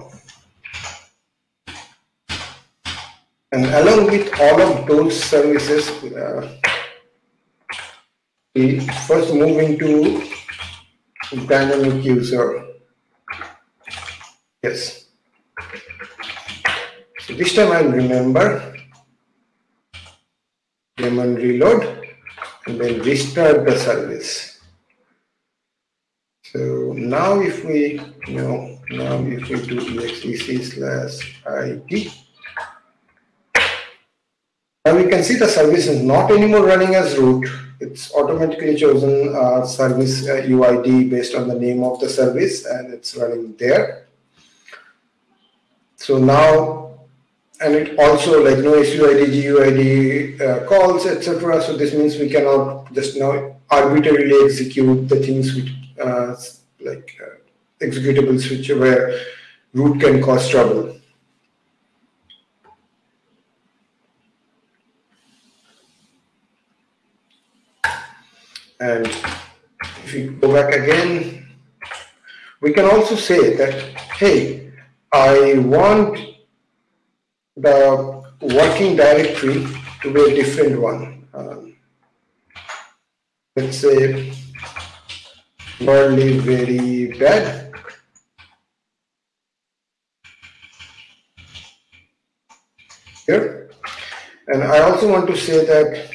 And along with all of those services, uh, we first move into dynamic user. Yes. So this time I'll remember daemon reload and then restart the service. So now if we you know now if we do exec slash id now we can see the service is not anymore running as root. It's automatically chosen uh, service uh, UID based on the name of the service and it's running there. So now, and it also like no SUID, GUID uh, calls, etc. So this means we cannot just now arbitrarily execute the things which uh, like uh, executables which where root can cause trouble. And if we go back again, we can also say that, hey, I want the working directory to be a different one. Um, let's say worldly very bad. Here. And I also want to say that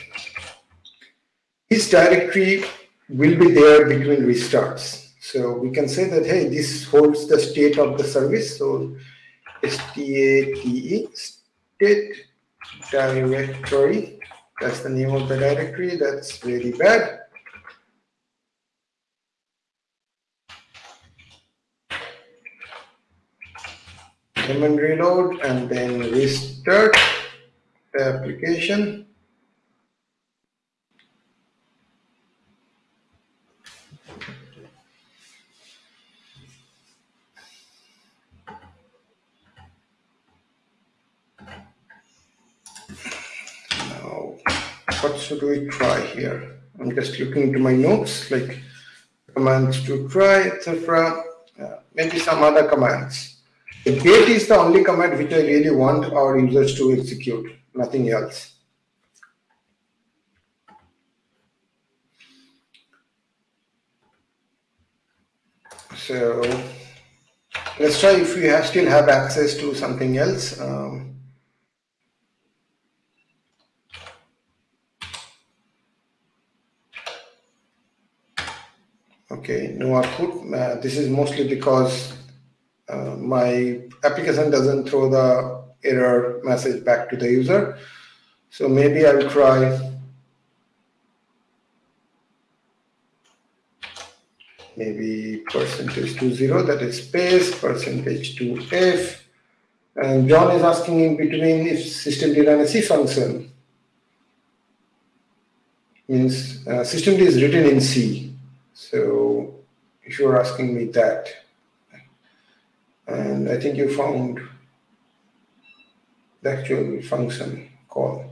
this directory will be there between restarts. So we can say that, hey, this holds the state of the service. So state state directory, that's the name of the directory. That's very bad. and reload and then restart the application. What should we try here? I'm just looking into my notes, like commands to try, etc. Maybe some other commands. The get is the only command which I really want our users to execute, nothing else. So let's try if we have, still have access to something else. Um, okay, no output. Uh, this is mostly because uh, my application doesn't throw the error message back to the user. So maybe I'll try maybe percentage to zero, that is space, percentage to f. And John is asking in between if system did a C function. Means uh, systemd is written in C. So you're asking me that, and I think you found the actual function call.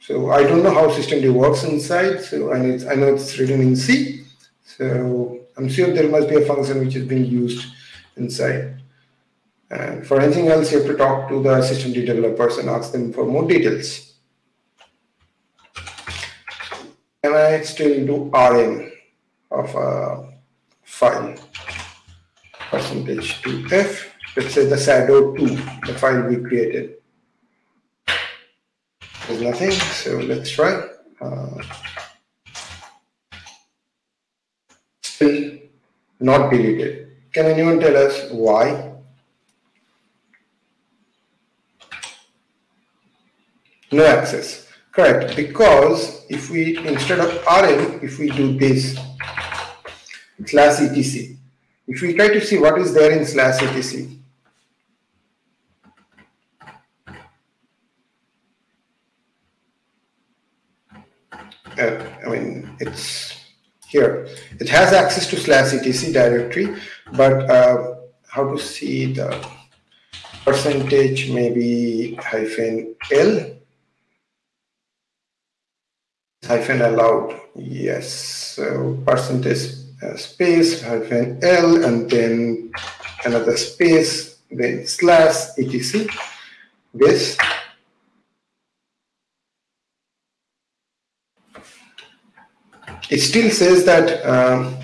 So I don't know how systemd works inside. So and I know it's written in C. So I'm sure there must be a function which is being used inside. And for anything else, you have to talk to the systemd developers and ask them for more details. Can I still do RM of a file? Percentage to F, let's say the shadow 2, the file we created. There's nothing, so let's try. Uh, still not deleted. Can anyone tell us why? No access. Correct. Because if we, instead of rm, if we do this, slash etc, if we try to see what is there in slash etc, uh, I mean, it's here. It has access to slash etc directory, but uh, how to see the percentage maybe hyphen L hyphen allowed. Yes, so percentage space hyphen L and then another space, then slash etc. This it still says that um,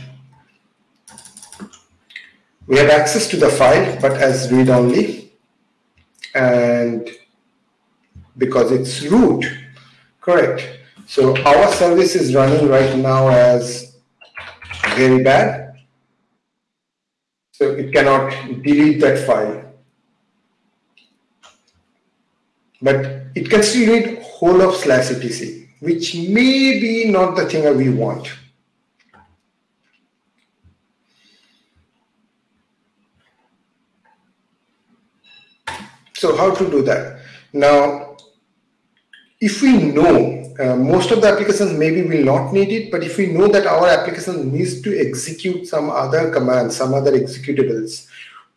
we have access to the file, but as read only, and because it's root, correct. So our service is running right now as very bad. So it cannot delete that file. But it can still read whole of slash etc which may be not the thing that we want. So how to do that? Now, if we know, uh, most of the applications maybe will not need it, but if we know that our application needs to execute some other commands, some other executables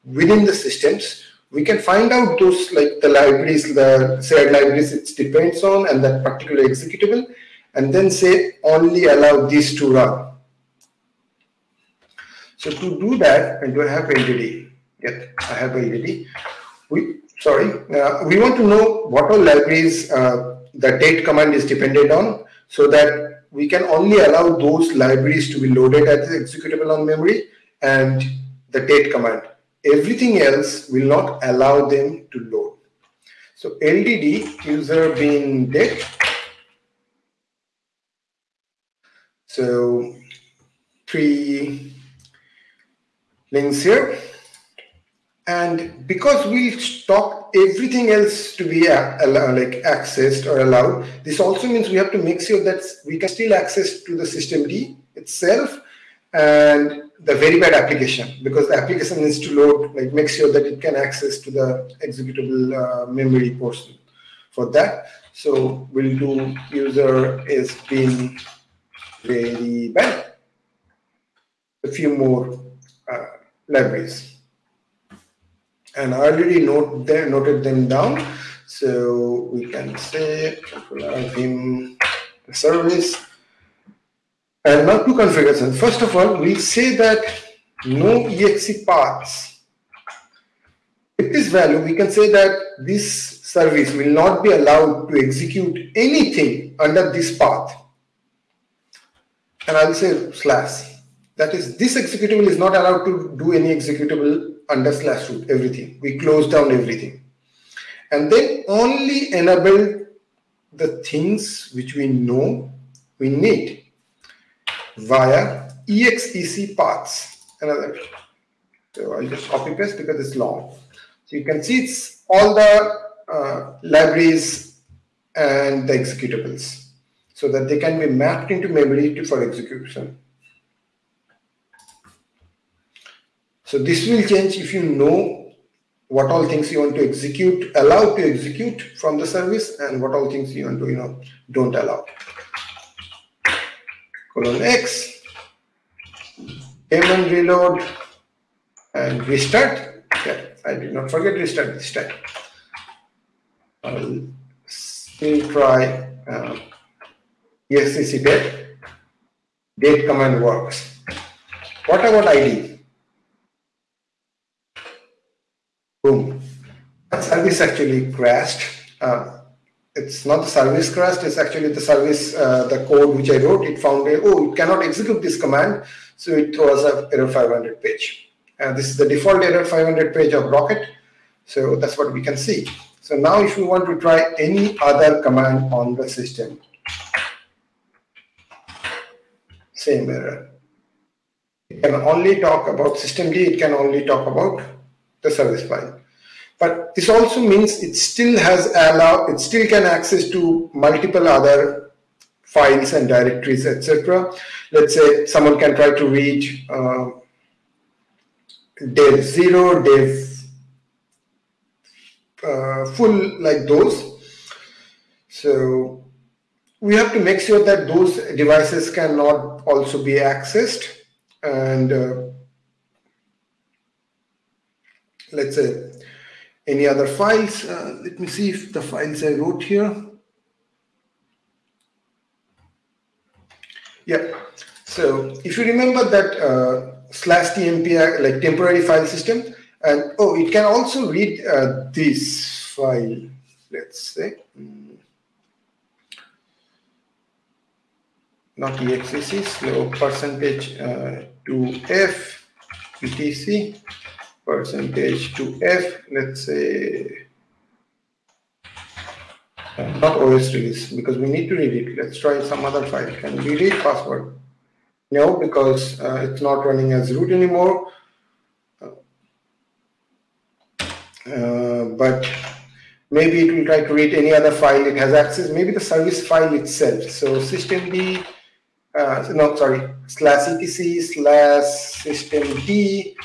within the systems, we can find out those like the libraries, the shared libraries it depends on and that particular executable, and then say only allow these to run. So to do that, and do I have LDD? Yep, I have LDD. We sorry, uh, we want to know what all libraries uh, the date command is dependent on, so that we can only allow those libraries to be loaded as executable on memory and the date command everything else will not allow them to load. So LDD user being date. So three links here. And because we stop everything else to be uh, like accessed or allowed, this also means we have to make sure that we can still access to the system D itself and the very bad application because the application needs to load, like make sure that it can access to the executable uh, memory portion for that. So we'll do user is being very bad. A few more uh, libraries. And I already note them, noted them down. So we can say vim the service and now two configurations. First of all, we say that no exe paths with this value, we can say that this service will not be allowed to execute anything under this path. And I'll say slash. That is, this executable is not allowed to do any executable under slash root, everything. We close down everything. And then only enable the things which we know we need via exec paths. Another. So I'll just copy paste because it's long. So you can see it's all the uh, libraries and the executables so that they can be mapped into memory for execution. So this will change if you know what all things you want to execute, allow to execute from the service and what all things you want to, you know, don't allow. Colon X, daemon reload and restart. Yeah, I did not forget restart this time. I'll still try uh, exec date. Date command works. What about ID? Service actually crashed. Uh, it's not the service crashed, it's actually the service, uh, the code which I wrote, it found, oh, it cannot execute this command, so it throws a error 500 page. And this is the default error 500 page of Rocket, so that's what we can see. So now if you want to try any other command on the system, same error. It can only talk about systemd, it can only talk about the service file. But this also means it still has allow, it still can access to multiple other files and directories, etc. Let's say someone can try to read uh, dev zero, dev uh, full like those. So we have to make sure that those devices cannot also be accessed and uh, let's say any other files. Uh, let me see if the files I wrote here. Yeah, so if you remember that uh, slash tmp like temporary file system, and oh, it can also read uh, this file, let's say. Mm. Not exec, slow percentage uh, to f etc percentage to F, let's say, not OS release, because we need to read it. Let's try some other file. Can we read password? No, because uh, it's not running as root anymore. Uh, but maybe it will try to read any other file it has access, maybe the service file itself. So systemd, uh, no, sorry, slash etc slash systemd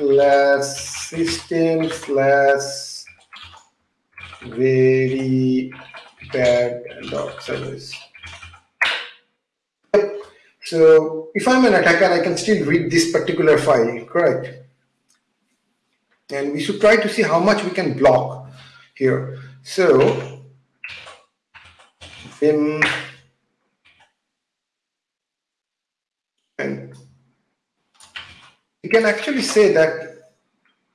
slash system slash very bad dot service. So if I'm an attacker, I can still read this particular file, correct? And we should try to see how much we can block here. So vim and you can actually say that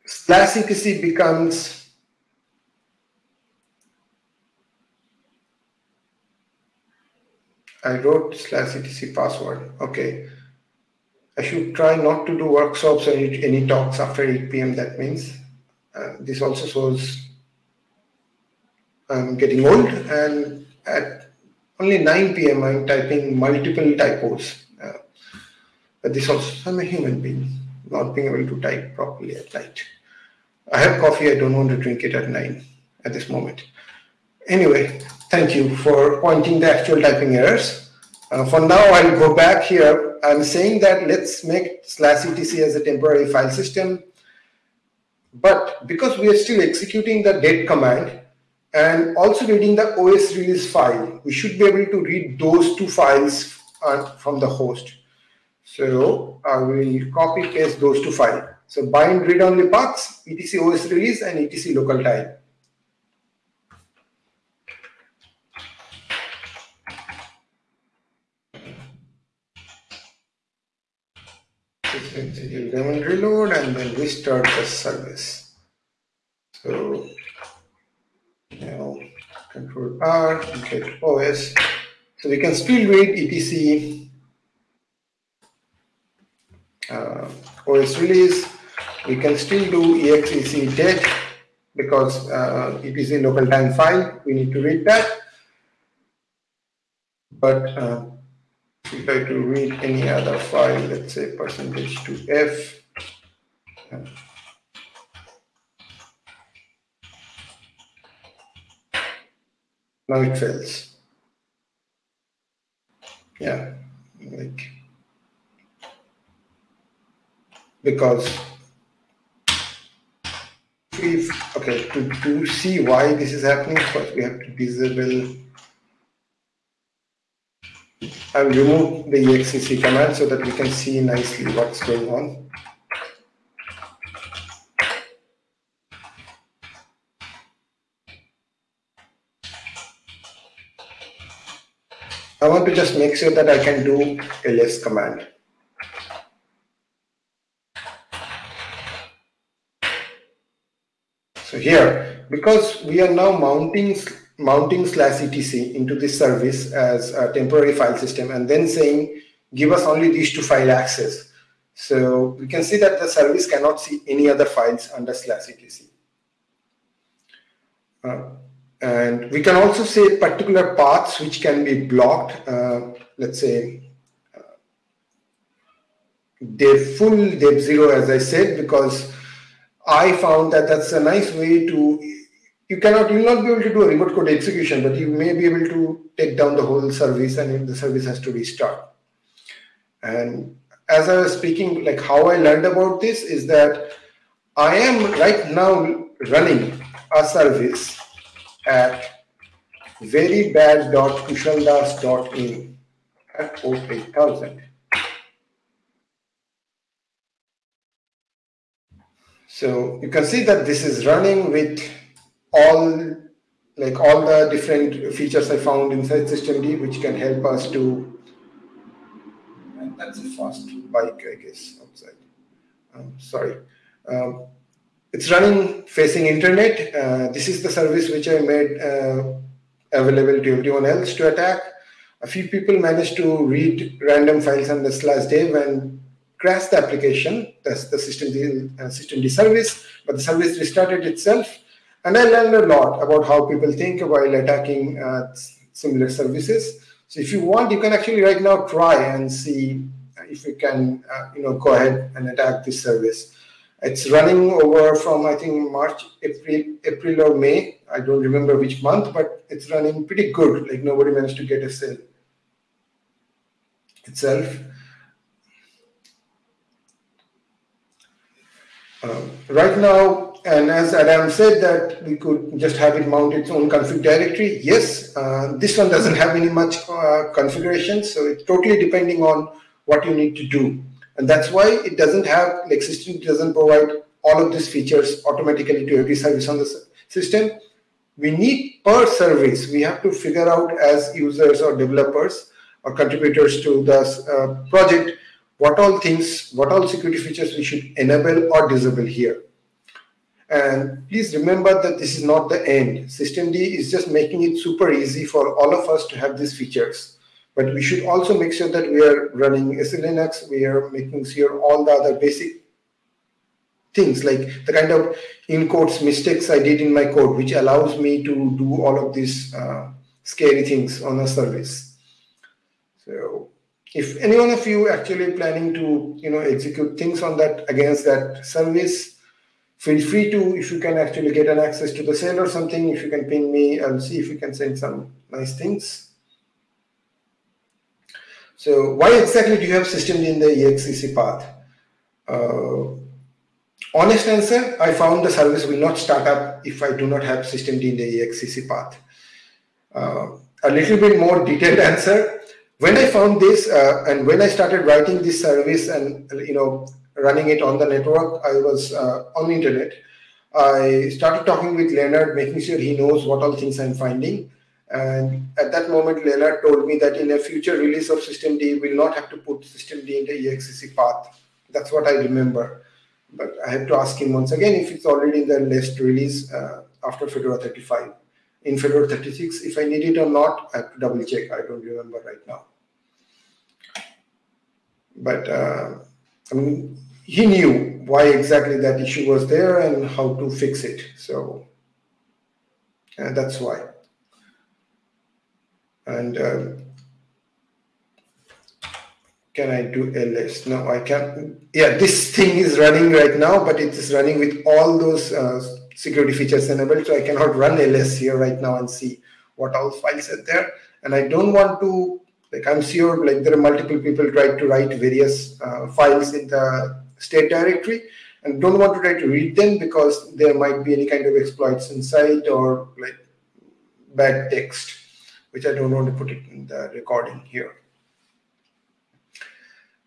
etc becomes I wrote slash etc password. Okay. I should try not to do workshops or any talks after 8 p.m. That means uh, this also shows I'm getting old and at only 9 p.m. I'm typing multiple typos. Uh, but this also, I'm a human being not being able to type properly at night. I have coffee, I don't want to drink it at nine at this moment. Anyway, thank you for pointing the actual typing errors. Uh, for now, I'll go back here. I'm saying that let's make slash etc as a temporary file system. But because we are still executing the date command and also reading the OS release file, we should be able to read those two files uh, from the host. So uh, I will copy paste those to file. So bind read-only paths, etc OS release and etc local time. execute and reload and then restart the service. So now control R, get OS. So we can still read etc uh, OS release. We can still do exec det because uh, it is a local time file. We need to read that. But uh, if I to read any other file, let's say percentage to F, now it fails. Yeah, like because if okay to, to see why this is happening first we have to disable I will remove the exec command so that we can see nicely what's going on. I want to just make sure that I can do ls command. Here, because we are now mounting mounting slash etc into this service as a temporary file system and then saying give us only these two file access. So we can see that the service cannot see any other files under slash etc. Uh, and we can also say particular paths which can be blocked, uh, let's say uh, dev full dev zero as I said because I found that that's a nice way to you cannot you will not be able to do a remote code execution but you may be able to take down the whole service and the service has to restart. And as i was speaking like how i learned about this is that i am right now running a service at verybad.kushaldas.in at port 8000 so you can see that this is running with all like all the different features I found inside systemd, which can help us to. And that's a fast bike, I guess, outside. Um, sorry. Um, it's running facing internet. Uh, this is the service which I made uh, available to everyone else to attack. A few people managed to read random files on the slash dev and crash the application. That's the systemd, uh, systemd service, but the service restarted itself and I learned a lot about how people think while attacking uh, similar services. So if you want, you can actually right now try and see if you can, uh, you know, go ahead and attack this service. It's running over from I think March, April, April or May. I don't remember which month, but it's running pretty good. Like nobody managed to get a shell itself. Um, right now, and as Adam said that we could just have it mount its own config directory. Yes, uh, this one doesn't have any much uh, configuration. So it's totally depending on what you need to do. And that's why it doesn't have, like systemd doesn't provide all of these features automatically to every service on the system. We need per service, we have to figure out as users or developers or contributors to the uh, project, what all things, what all security features we should enable or disable here. And please remember that this is not the end. Systemd is just making it super easy for all of us to have these features. But we should also make sure that we are running SELinux, we are making sure all the other basic things like the kind of in quotes mistakes I did in my code, which allows me to do all of these uh, scary things on a service. So if any one of you actually planning to you know execute things on that against that service, feel free to, if you can actually get an access to the shell or something, if you can ping me, I'll see if you can send some nice things. So why exactly do you have systemd in the exec path? Uh, honest answer, I found the service will not start up if I do not have systemd in the exec path. Uh, a little bit more detailed <laughs> answer. When I found this uh, and when I started writing this service and you know running it on the network. I was uh, on the internet. I started talking with Lennart, making sure he knows what all things I'm finding. And at that moment, Lennart told me that in a future release of systemd, we'll not have to put systemd in the exec path. That's what I remember. But I have to ask him once again if it's already in the latest release uh, after Fedora 35. In Fedora 36. If I need it or not, I have to double check. I don't remember right now. But uh, I mean, he knew why exactly that issue was there and how to fix it. So and that's why. And um, can I do ls? No, I can't. Yeah, this thing is running right now, but it is running with all those uh, security features enabled. So I cannot run ls here right now and see what all files are there. And I don't want to, like I'm sure like there are multiple people try to write various uh, files in the state directory and don't want to try to read them because there might be any kind of exploits inside or like bad text, which I don't want to put it in the recording here.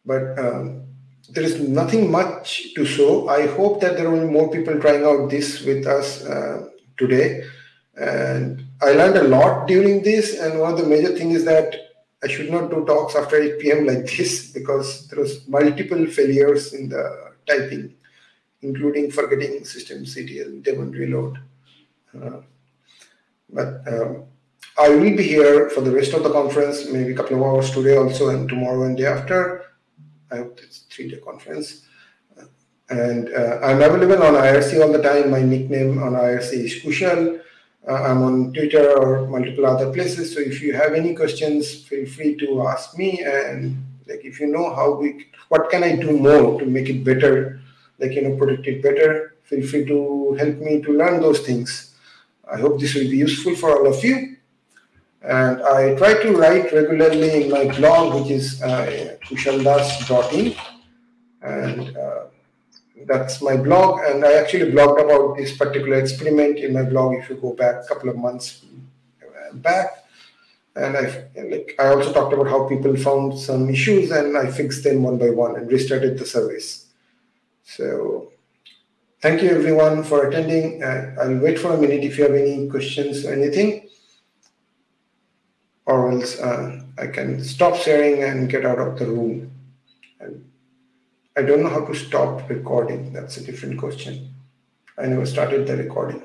But um, there is nothing much to show. I hope that there will be more people trying out this with us uh, today. And I learned a lot during this. And one of the major things is that I should not do talks after 8 p.m. like this <laughs> because there was multiple failures in the typing, including forgetting systemctl, daemon reload. Uh, but um, I will be here for the rest of the conference, maybe a couple of hours today also, and tomorrow and day after. I hope it's three-day conference. And uh, I'm available on IRC all the time. My nickname on IRC is Kushal. Uh, I'm on Twitter or multiple other places. So if you have any questions, feel free to ask me. And like if you know how we, what can I do more to make it better, like you know, protect it better, feel free to help me to learn those things. I hope this will be useful for all of you. And I try to write regularly in my blog, which is uh, kushaldas.in. And uh, that's my blog. And I actually blogged about this particular experiment in my blog if you go back a couple of months back. And I, like, I also talked about how people found some issues and I fixed them one by one and restarted the service. So thank you everyone for attending. I'll wait for a minute if you have any questions or anything or else uh, I can stop sharing and get out of the room. And I don't know how to stop recording. That's a different question. I never started the recording.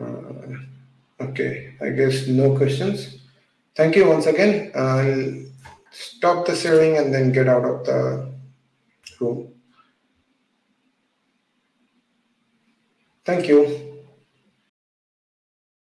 Uh, okay, I guess no questions. Thank you once again. I'll stop the sharing and then get out of the room. Thank you.